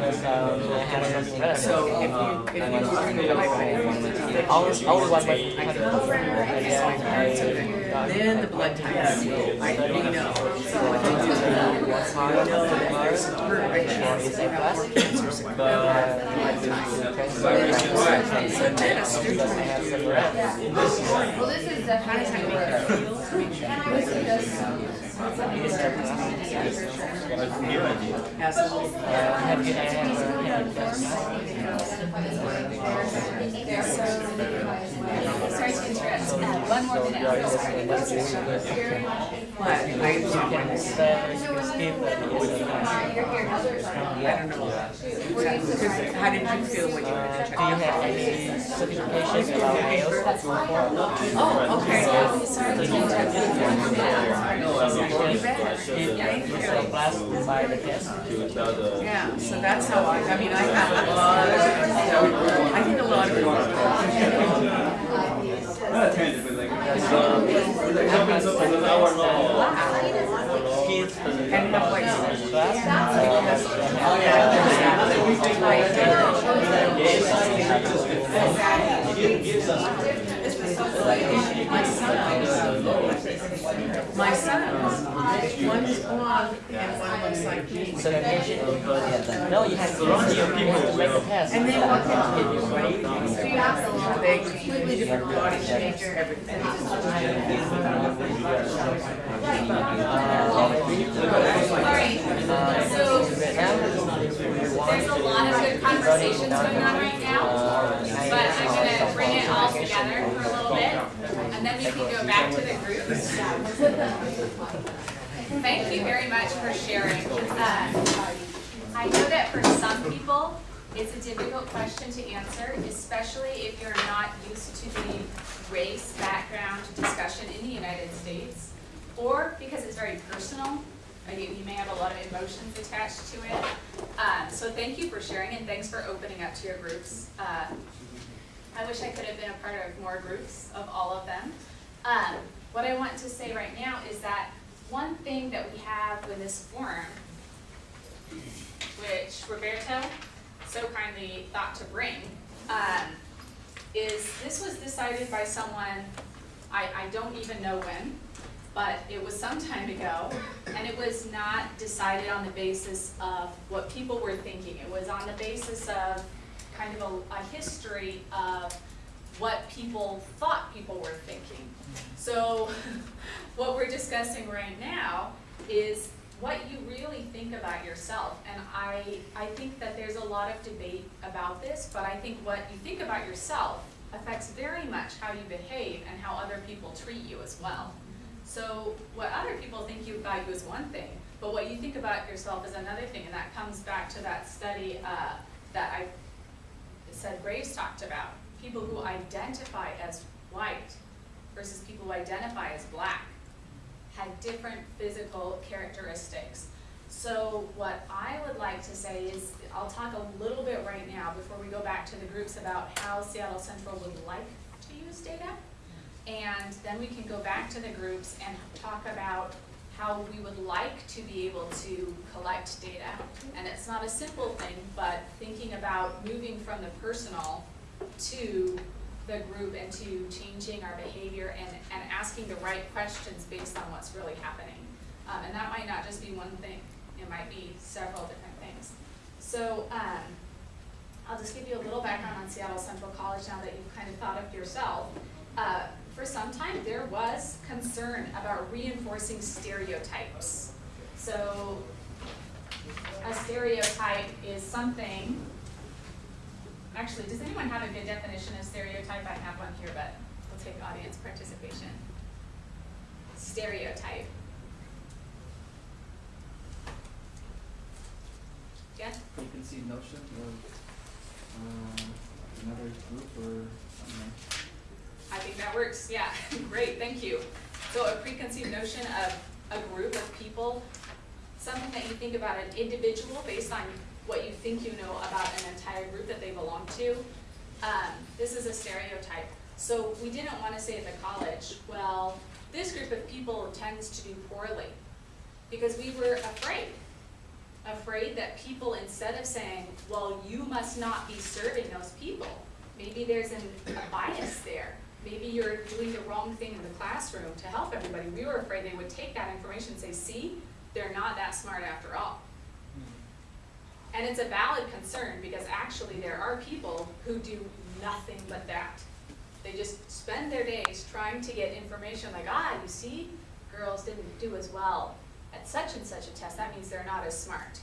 So if you, if you bring it like. I was, I was I can then the blood types, I, we know. So what they do, we know that there's a perfect chance they have more cancers that go blood types. So then a student might do Well, this is How does that. make you feel? As a whole. have you, I have, Sorry uh, more minute. But I I don't know. How did you feel when you? Do you have any certifications about IELTS? Oh, okay. If you passed by the test. Yeah, so that's how I, I mean, I have a lot of, I think a lot of it. Not a tangent, but like. Kids. And have like. My son, my sons, one's blonde and one looks like me. Certification? No, you have to, you have to make a test. And they walk into it, right? They completely different body change, everything. Alright, So, there's a lot of good conversations going on right now, but I'm gonna bring it all together for a little and then we can go back to the groups. Thank you very much for sharing. Uh, I know that for some people, it's a difficult question to answer, especially if you're not used to the race background discussion in the United States, or because it's very personal, you, you may have a lot of emotions attached to it. Um, so thank you for sharing and thanks for opening up to your groups. Uh, I wish I could have been a part of more groups of all of them. Um, what I want to say right now is that one thing that we have with this forum, which Roberto so kindly thought to bring, um, is this was decided by someone, I, I don't even know when, but it was some time ago, and it was not decided on the basis of what people were thinking. It was on the basis of kind of a, a history of what people thought people were thinking. So [laughs] what we're discussing right now is what you really think about yourself. And I, I think that there's a lot of debate about this, but I think what you think about yourself affects very much how you behave and how other people treat you as well. So what other people think you about you is one thing, but what you think about yourself is another thing, and that comes back to that study uh, that I said Graves talked about. People who identify as white versus people who identify as black had different physical characteristics. So what I would like to say is, I'll talk a little bit right now before we go back to the groups about how Seattle Central would like to use data. And then we can go back to the groups and talk about how we would like to be able to collect data. And it's not a simple thing, but thinking about moving from the personal to the group and to changing our behavior and, and asking the right questions based on what's really happening. Um, and that might not just be one thing, it might be several different things. So um, I'll just give you a little background on Seattle Central College now that you've kind of thought of yourself. Uh, for some time, there was concern about reinforcing stereotypes. So a stereotype is something, actually, does anyone have a good definition of stereotype? I have one here, but we'll take audience participation. Stereotype. Yeah? Preconceived notion of, um, another group or, know. I think that works, yeah, [laughs] great, thank you. So a preconceived notion of a group of people, something that you think about an individual based on what you think you know about an entire group that they belong to. Um, this is a stereotype. So we didn't want to say at the college, well, this group of people tends to do poorly. Because we were afraid, afraid that people, instead of saying, well, you must not be serving those people, maybe there's an, a bias there. Maybe you're doing the wrong thing in the classroom to help everybody. We were afraid they would take that information and say, see, they're not that smart after all. And it's a valid concern because actually there are people who do nothing but that. They just spend their days trying to get information like, ah, you see, girls didn't do as well at such and such a test. That means they're not as smart.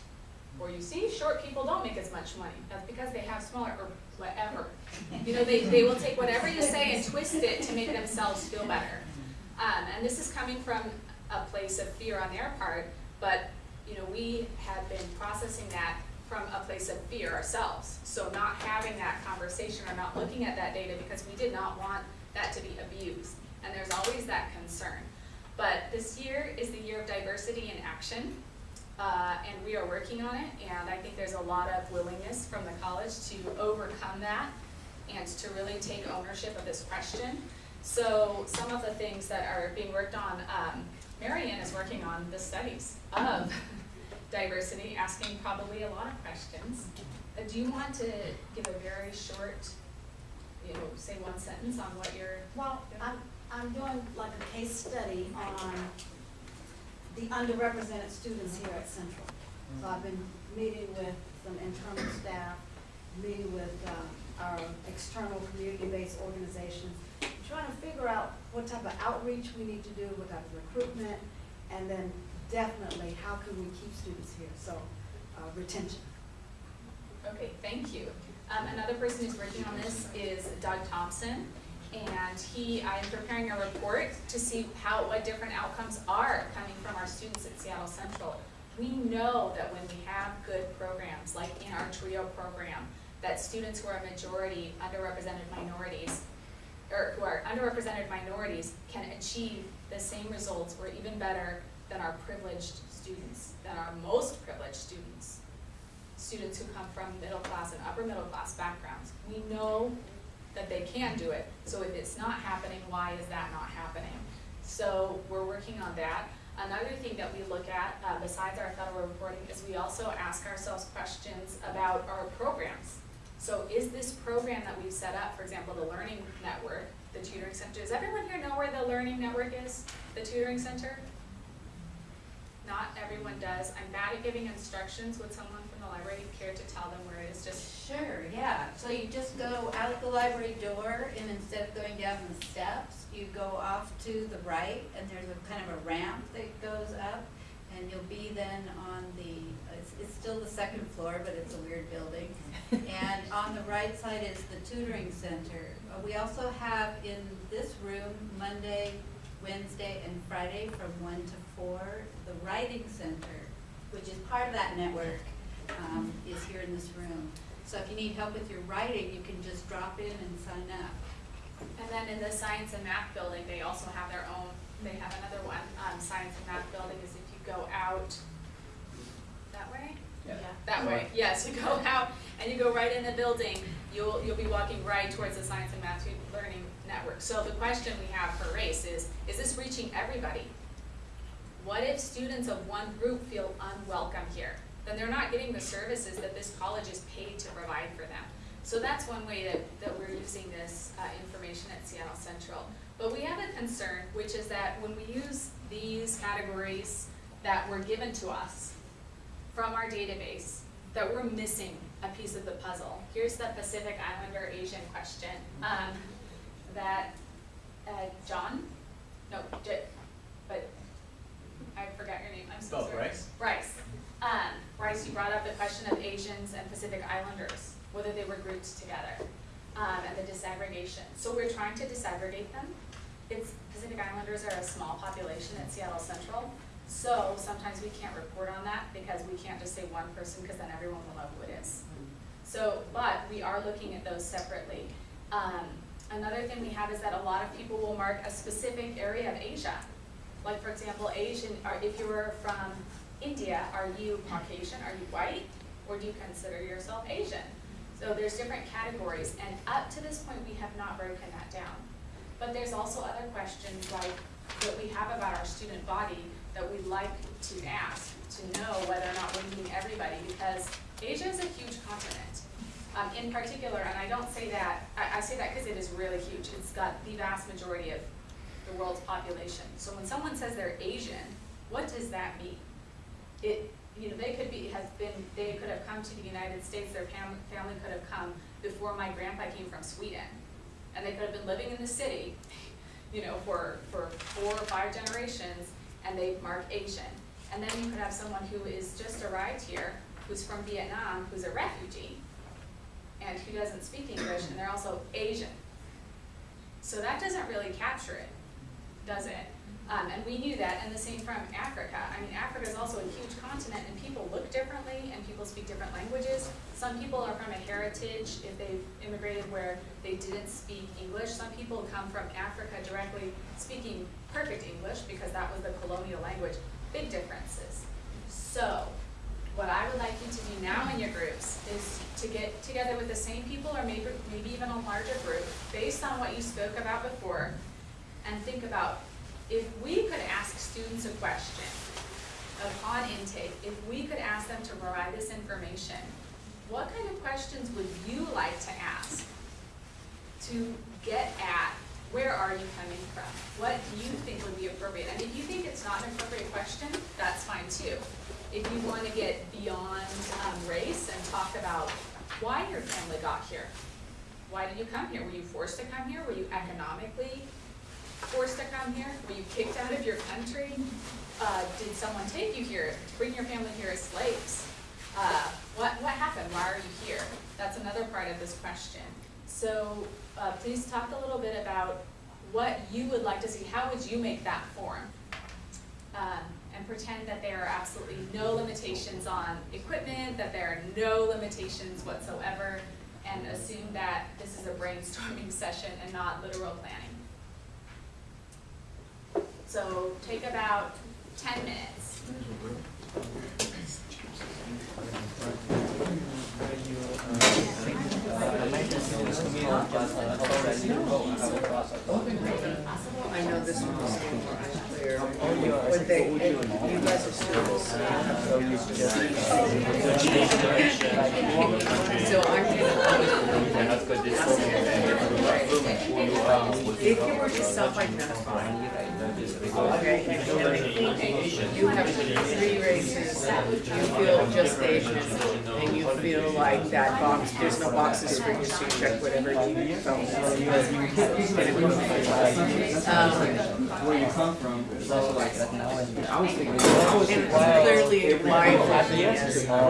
Or you see, short people don't make as much money. That's because they have smaller, or whatever. You know, they, they will take whatever you say and twist it to make themselves feel better. Um, and this is coming from a place of fear on their part, but, you know, we have been processing that from a place of fear ourselves. So not having that conversation or not looking at that data because we did not want that to be abused. And there's always that concern. But this year is the year of diversity in action. Uh, and we are working on it, and I think there's a lot of willingness from the college to overcome that and to really take ownership of this question. So some of the things that are being worked on, um, Marianne is working on the studies of [laughs] diversity, asking probably a lot of questions. Uh, do you want to give a very short, you know, say one sentence on what you're Well, I'm, I'm doing like a case study on the underrepresented students here at Central. So I've been meeting with some internal staff, meeting with, um, our external community-based organizations, trying to figure out what type of outreach we need to do, type of recruitment, and then definitely, how can we keep students here? So, uh, retention. Okay, thank you. Um, another person who's working on this is Doug Thompson, and he, I am preparing a report to see how, what different outcomes are coming from our students at Seattle Central. We know that when we have good programs, like in our TRIO program, that students who are a majority, underrepresented minorities, or who are underrepresented minorities can achieve the same results or even better than our privileged students, than our most privileged students students who come from middle class and upper middle class backgrounds. We know that they can do it, so if it's not happening, why is that not happening? So we're working on that. Another thing that we look at, uh, besides our federal reporting, is we also ask ourselves questions about our programs. So is this program that we've set up, for example, the Learning Network, the tutoring center, does everyone here know where the Learning Network is, the tutoring center? Not everyone does. I'm bad at giving instructions. Would someone from the library care to tell them where it is? Just Sure, yeah. So you just go out the library door and instead of going down the steps, you go off to the right and there's a kind of a ramp that goes up and you'll be then on the, it's, it's still the second floor, but it's a weird building. [laughs] And on the right side is the tutoring center. Uh, We also have in this room, Monday, Wednesday, and Friday from one to four, the writing center, which is part of that network, um, is here in this room. So if you need help with your writing, you can just drop in and sign up. And then in the science and math building, they also have their own, they have another one, um, science and math building is if you go out that way? Yeah. That way, [laughs] yes, you go out and you go right in the building, you'll, you'll be walking right towards the science and math learning network. So the question we have for race is, is this reaching everybody? What if students of one group feel unwelcome here? Then they're not getting the services that this college is paid to provide for them. So that's one way that, that we're using this uh, information at Seattle Central. But we have a concern, which is that when we use these categories that were given to us from our database, that we're missing a piece of the puzzle. Here's the Pacific Islander Asian question, um, that, uh, John? No, but I forgot your name, I'm so Oh, sorry. Bryce? Bryce. Um, Bryce, you brought up the question of Asians and Pacific Islanders, whether they were grouped together, um, and the disaggregation. So we're trying to disaggregate them. It's, Pacific Islanders are a small population at Seattle Central, so sometimes we can't report on that because we can't just say one person, because then everyone will know who it is. So, but we are looking at those separately. Um, Another thing we have is that a lot of people will mark a specific area of Asia. Like for example, Asian, if you were from India, are you Caucasian, are you white, or do you consider yourself Asian? So there's different categories, and up to this point, we have not broken that down. But there's also other questions like that we have about our student body that we'd like to ask to know whether or not we're meeting everybody, because Asia is a huge continent. Um, in particular, and I don't say that, I, I say that because it is really huge. It's got the vast majority of the world's population. So when someone says they're Asian, what does that mean? It, you know, they could be, has been, they could have come to the United States, their fam- family could have come before my grandpa came from Sweden. And they could have been living in the city, [laughs] you know, for, for four or five generations, and they mark Asian. And then you could have someone who is just arrived here, who's from Vietnam, who's a refugee, and who doesn't speak English, and they're also Asian. So that doesn't really capture it, does it? Um, and we knew that, and the same from Africa. I mean, Africa is also a huge continent, and people look differently, and people speak different languages. Some people are from a heritage, if they've immigrated where they didn't speak English. Some people come from Africa directly speaking perfect English, because that was the colonial language. Big differences. So, what I would like you to do now in your groups is to get together with the same people or maybe, maybe even a larger group based on what you spoke about before and think about if we could ask students a question upon intake, if we could ask them to provide this information, what kind of questions would you like to ask to get at where are you coming from? What do you think would be appropriate? And if you think it's not an appropriate question, that's fine too. If you want to get beyond um, race and talk about why your family got here. Why did you come here? Were you forced to come here? Were you economically forced to come here? Were you kicked out of your country? Uh, did someone take you here, bring your family here as slaves? Uh, what, what happened? Why are you here? That's another part of this question. So uh, please talk a little bit about what you would like to see. How would you make that form? Um, and pretend that there are absolutely no limitations on equipment, that there are no limitations whatsoever, and assume that this is a brainstorming [laughs] session and not literal planning. So take about ten minutes. I know this one. Would they, you guys are. So I'm. If you were to self-identify, Oh, okay, they think you have three races, you feel just Asian, and you feel like that box, there's no boxes for you, so you check whatever you felt. Um, Where you come from, And clearly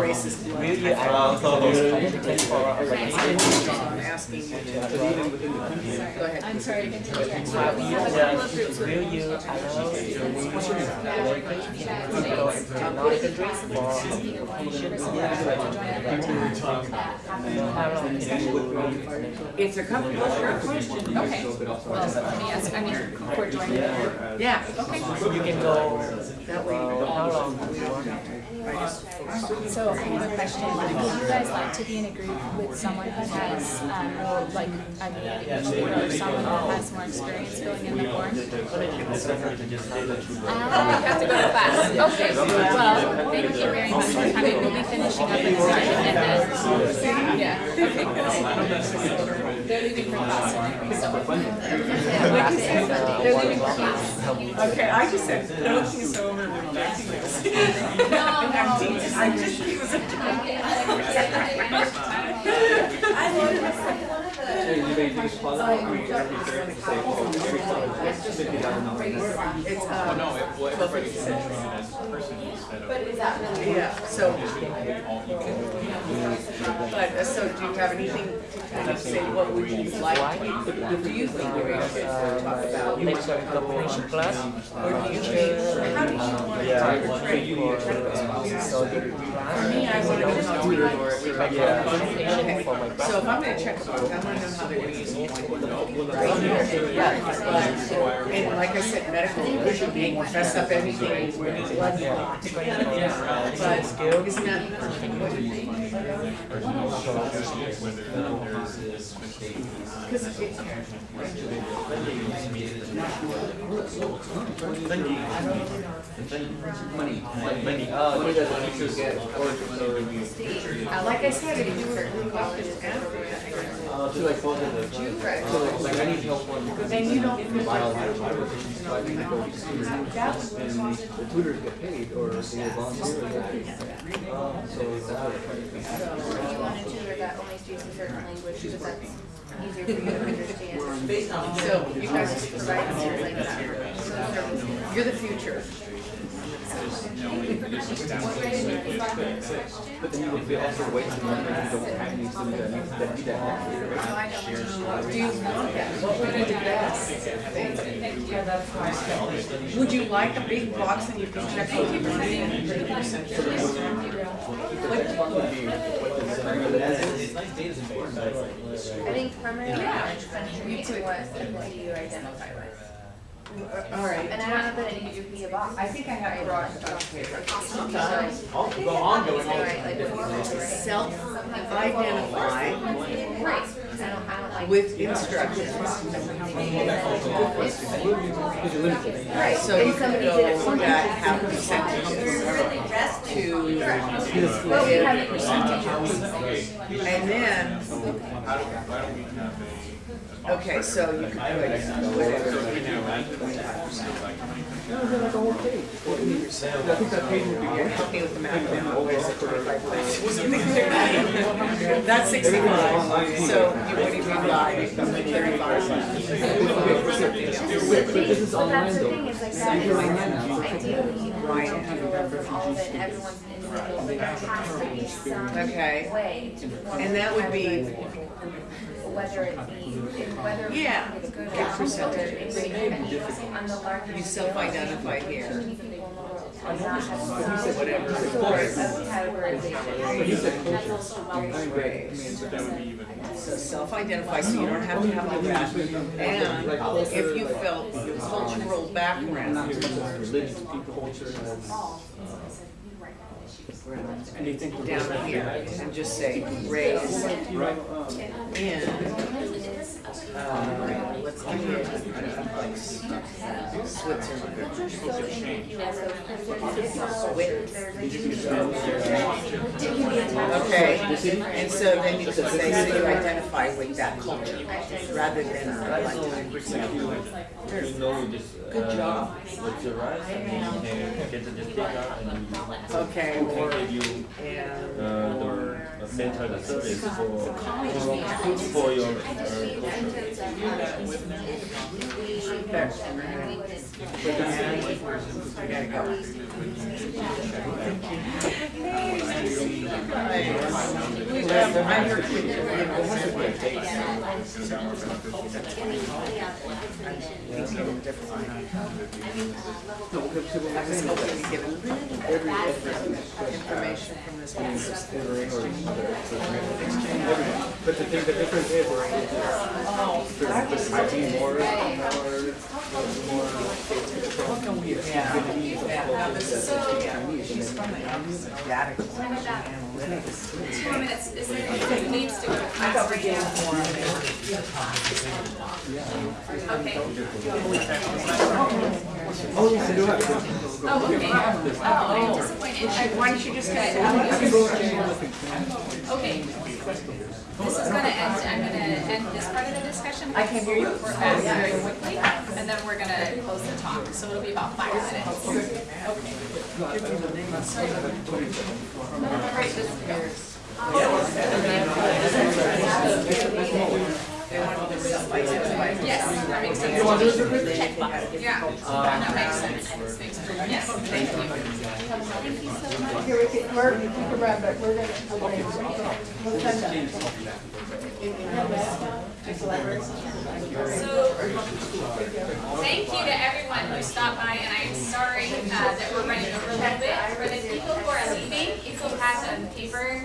racist. Will you advocate for I'm asking you to. Go ahead. I'm sorry to interject. Will you, a of It's a couple, sure, question. Okay, well, let me ask, I mean, joining. Yeah. You can go, That way. how long? So I have a question. Would you guys like to be in a group with someone who has, um, more like a native or someone who has more experience filling in the form? I have to go to class. Okay, well, thank you very much for coming. We'll be finishing up and starting and then, yeah, okay. They're leaving for class anyway, so. What'd you say? They're leaving for class. Okay, I just said, no, she's so over the No, no. [laughs] I just, he was a [laughs] I wanted to say one of the. So you may just pause, I every third, say, every time, fifty thousand dollars. It's, Well, no, uh, it, well, everybody is treated as person instead of. But is that really? yeah, so, All equal. but so do you have anything to kind of say, what would you like, to- do you think we should talk about? Next week, the French class. Or do you think, how do you want to Yeah, portray for, uh, study. For me, I want to know how to Yeah. Okay, so if I'm gonna check I wanna know how they're using one, right here. Yeah, and like I said, medical, should be mess up everything, blood clot. But isn't that like I said, if you were, uh, to like both of them. So like, like I need help on. then you don't feel biology, so I need to go to tutors, and the tutors get paid, or they volunteer, or get paid. Um, so that's what I'm trying to think. Or do you want a tutor that only speaks a certain language, because that's easier for you to understand? So you guys just provide things like that. You're the future. But then you would be also waiting to learn that you don't have any students that need, that need that? Do you want that? What would be the best thing? Would you like a big box and you can check what you're doing? It's nice data is important, but it's like. I think primary language contributes to what ethnicity you identify with. All right. And I don't know that it needs to be a box. I think I have brought it up here. Sometimes, I'll go on going all the time. Self-identify Right, 'cause I don't, I don't like. with instructions. Right. So you can somebody did it go for me. that have percentages to Well, we have give percentages. And then, okay, so you can put whatever. So we do like twenty-five percent, like twenty percent. No, they're like a whole page. I think that page would be. Help me with the math now, where is it, twenty-five That's sixty-five, so you would even lie, thirty-five. But this is Well, that's the thing, is like So that you is, can online now. ideally, you know, Right. some people learn from all of it, everyone's individual, but there has to be some Okay. way And that would be- categorize people. Whether it be, whether Yeah. it's good or Get not, whether percentages. it's even on the larger You scale, self-identify too here. many people in the world do not have Whatever. sort of categorization. But you That's culture. also very I'm great. I mean, But that would be even. So self-identify, so you don't have to have all that. And if you felt cultural background, not so much as religious people, culture, as, and you think down here, and just say raise Right, um, in, uh, let's give it, like Switzerland. Okay, and so then you can say, so you identify with that culture, rather than uh, like ten percent. You know, just, Good job. uh, your right, and you get the just take out and you. Okay, or, and, uh, the, center, service for, for your, information from this considering. But the thing, the difference is, there's, might be more, more, more, how come we have Vietnamese Yeah, as this is, opposed to Chinese? she's from the analytics. Two more minutes, is there, who needs to go to I class right now? more. Okay. Oh, yes, I do have. Oh, okay. Oh, I'm disappointed. Oh, Why don't you just get Okay. This is gonna end, I'm gonna end this part of the discussion. I can hear you. We're all oh, very quickly, and then we're gonna close the talk, so it'll be about five minutes. Right, this- Yes, that makes sense. Yeah, that makes sense, makes sense. Yes. Thank you. Here, we can, Mark, you can run, but we're gonna, okay, we'll send that. So, thank you to everyone who stopped by, and I'm sorry uh, that we're running over a little bit. For the people who are leaving, if you have a paper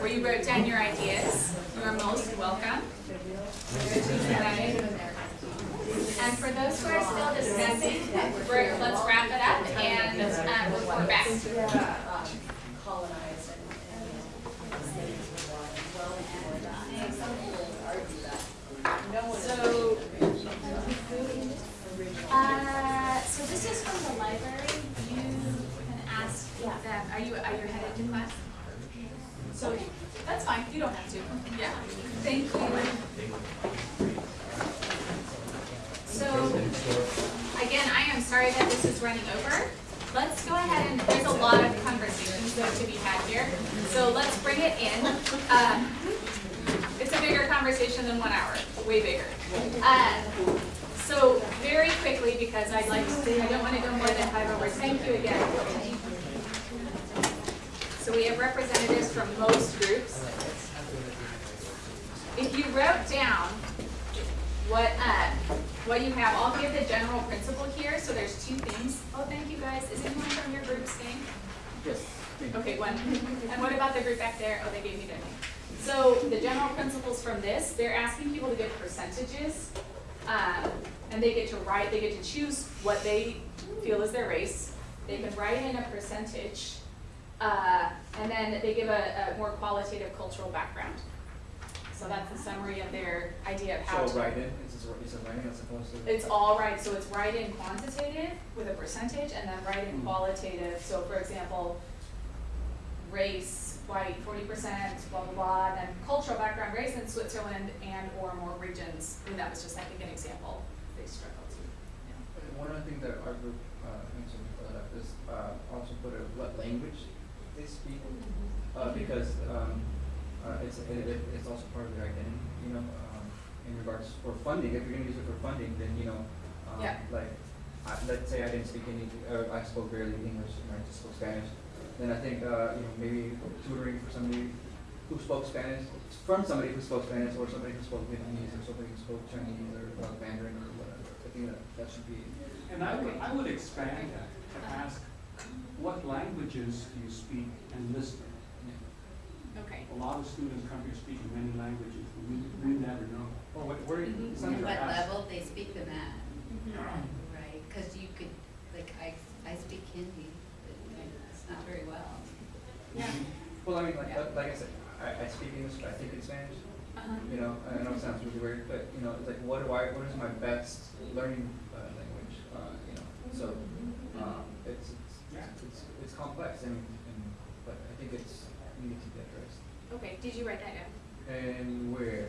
where you wrote down your ideas, you are most welcome. And for those who are still discussing, let's wrap it up and um, report back. So, uh, so this is from the library. You can ask them, are you, are you headed to class? So, that's fine, you don't have to. Yeah, thank you. So, again, I am sorry that this is running over. Let's go ahead and, there's a lot of conversations to be had here. So let's bring it in. Um, it's a bigger conversation than one hour, way bigger. Uh, so very quickly, because I'd like to, I don't want to go more than five over. Thank you again. So we have representatives from most groups. If you wrote down what, uh, what you have, I'll give the general principle here. So there's two things. Oh, thank you guys. Is anyone from your group staying? Yes. Okay, one. And what about the group back there? Oh, they gave me their name. So the general principles from this, they're asking people to give percentages. Um, and they get to write, they get to choose what they feel is their race. They can write in a percentage. Uh, and then they give a, a more qualitative cultural background. So that's the summary of their idea of how to. So write in, is this, is it writing as opposed to? It's all right, so it's write in quantitative with a percentage and then write in Hmm. qualitative, so for example, race, white, forty percent, blah, blah, blah, and then cultural background, race in Switzerland and or more regions, and that was just, I think, an example they struggled to. One of the things that our group, uh, mentioned, uh, is, uh, also put a, what language they speak, uh, because, um, uh, it's, it, it, it's also part of their identity, you know, um, in regards for funding, if you're gonna use it for funding, then, you know, um, Yeah. like, I, let's say I didn't speak any, or I spoke barely English, and I just spoke Spanish, then I think, uh, you know, maybe tutoring for somebody who spoke Spanish, from somebody who spoke Spanish, or somebody who spoke Vietnamese, or somebody who spoke Chinese, or uh, Mandarin, or whatever, I think that, that should be. And I would, I would expand that to ask, what languages do you speak and listen? Okay. A lot of students come here speaking many languages, but we, we never know. Oh, what, where, Mhm. Some And what asked- level they speak them at, right? Because you could, like, I, I speak Hindi, but it's not very well. Yeah. Well, I mean, like, like- like I said, I, I speak English, but I think in Spanish, Uh-huh. you know, I know it sounds really weird, but, you know, it's like, what do I, what is my best learning, uh, language, uh, you know, so, um, it's, it's, it's, it's complex, and, and, but I think it's needed to be addressed. Okay, did you write that down? And where?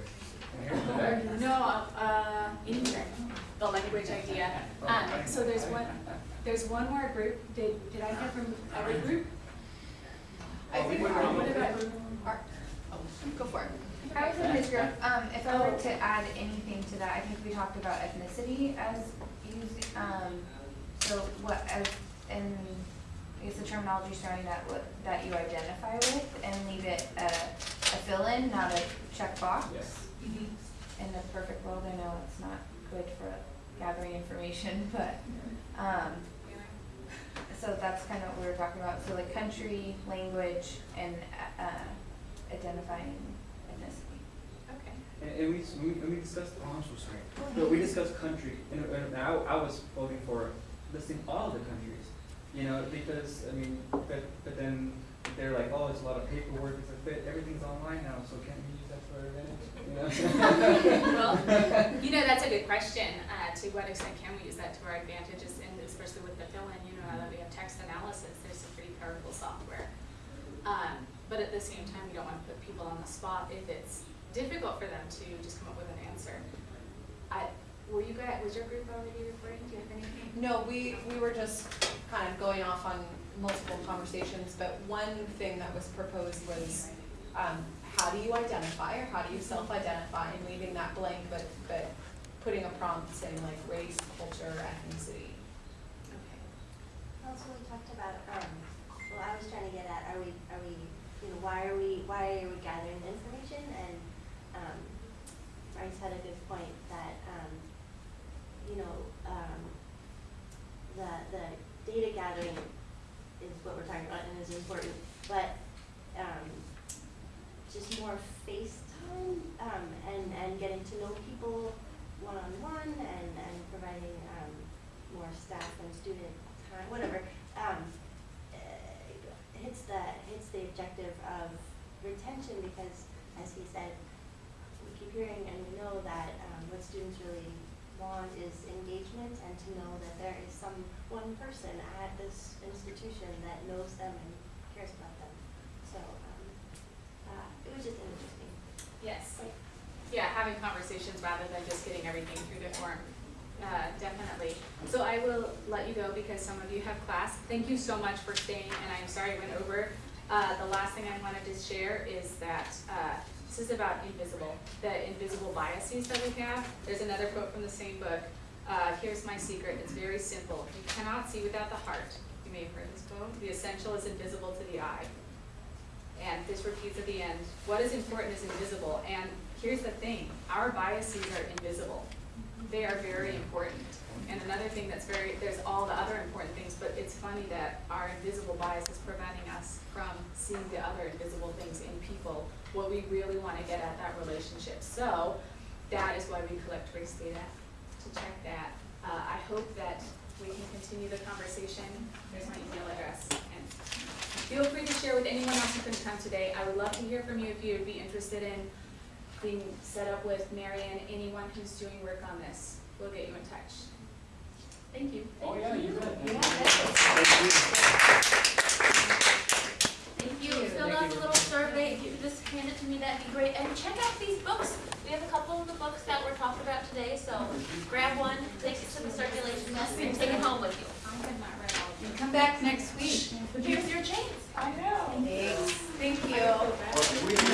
And here's the back. No, uh, anywhere, the language idea. Um, so there's one, there's one more group, did, did I hear from every group? I think, What about, go for it. I was in his group, um, if I were to add anything to that, I think we talked about ethnicity as using, um, so what, as, and I guess the terminology surrounding that, what, that you identify with, and leave it a, a fill-in, not a checkbox. Yes. In the perfect world, I know it's not good for gathering information, [laughs] but, um, so that's kind of what we were talking about, so like country, language, and, uh, identifying ethnicity. okay. And, and we, we, and we discussed, oh, I'm so sorry, but we discussed country, and, and I, I was voting for listing all the countries, you know, because, I mean, but, but then they're like, oh, it's a lot of paperwork, it's a bit, everything's online now, so can't we use that for our advantage, you know? Well, [laughs] you know, that's a good question. Uh, to what extent can we use that to our advantage, and especially with the fill-in, you know, now that we have text analysis, there's some pretty powerful software. Um, but at the same time, we don't want to put people on the spot if it's difficult for them to just come up with an answer. I, were you guys, was your group already reporting? Do you have anything? No, we, we were just kind of going off on multiple conversations, but one thing that was proposed was, um, how do you identify or how do you self-identify and leaving that blank, but, but putting a prompt saying like race, culture, ethnicity. Okay. council, we talked about, um, well, I was trying to get at, are we, are we, you know, why are we, why are we gathering the information? And, um, Bryce had a good point that, um, you know, um, the, the data gathering is what we're talking about and is important, but, um, just more FaceTime, um, and, and getting to know people one-on-one and, and providing, um, more staff and student time, whatever, um, uh, hits the, hits the objective of retention because, as he said, we keep hearing and we know that, um, what students really want is engagement and to know that there is some, one person at this institution that knows them and cares about them. So, um, uh, it was just interesting. Yes. Like, Yeah, having conversations rather than just getting everything through the form, uh, definitely. So I will let you go because some of you have class. Thank you so much for staying, and I'm sorry I went over. Uh, the last thing I wanted to share is that, uh, this is about invisible, the invisible biases that we have. There's another quote from the same book. Uh, here's my secret, it's very simple. You cannot see without the heart. You may have heard this quote. The essential is invisible to the eye. And this repeats at the end, what is important is invisible, and here's the thing, our biases are invisible. They are very important. And another thing that's very, there's all the other important things, but it's funny that our invisible bias is preventing us from seeing the other invisible things in people, what we really wanna get at that relationship. So, that is why we collect race data, to check that. Uh, I hope that we can continue the conversation, there's my email address, and Feel free to share with anyone else who couldn't come today. I would love to hear from you if you'd be interested in being set up with Marion, anyone who's doing work on this. We'll get you in touch. Thank you. Oh, yeah, you bet. If you fill out a little survey, if you just hand it to me, that'd be great. And check out these books. We have a couple of the books that we're talking about today, so grab one, take it to the circulation desk, and take it home with you. You come back next week. Here's your chance. I know. Thanks. Thank you.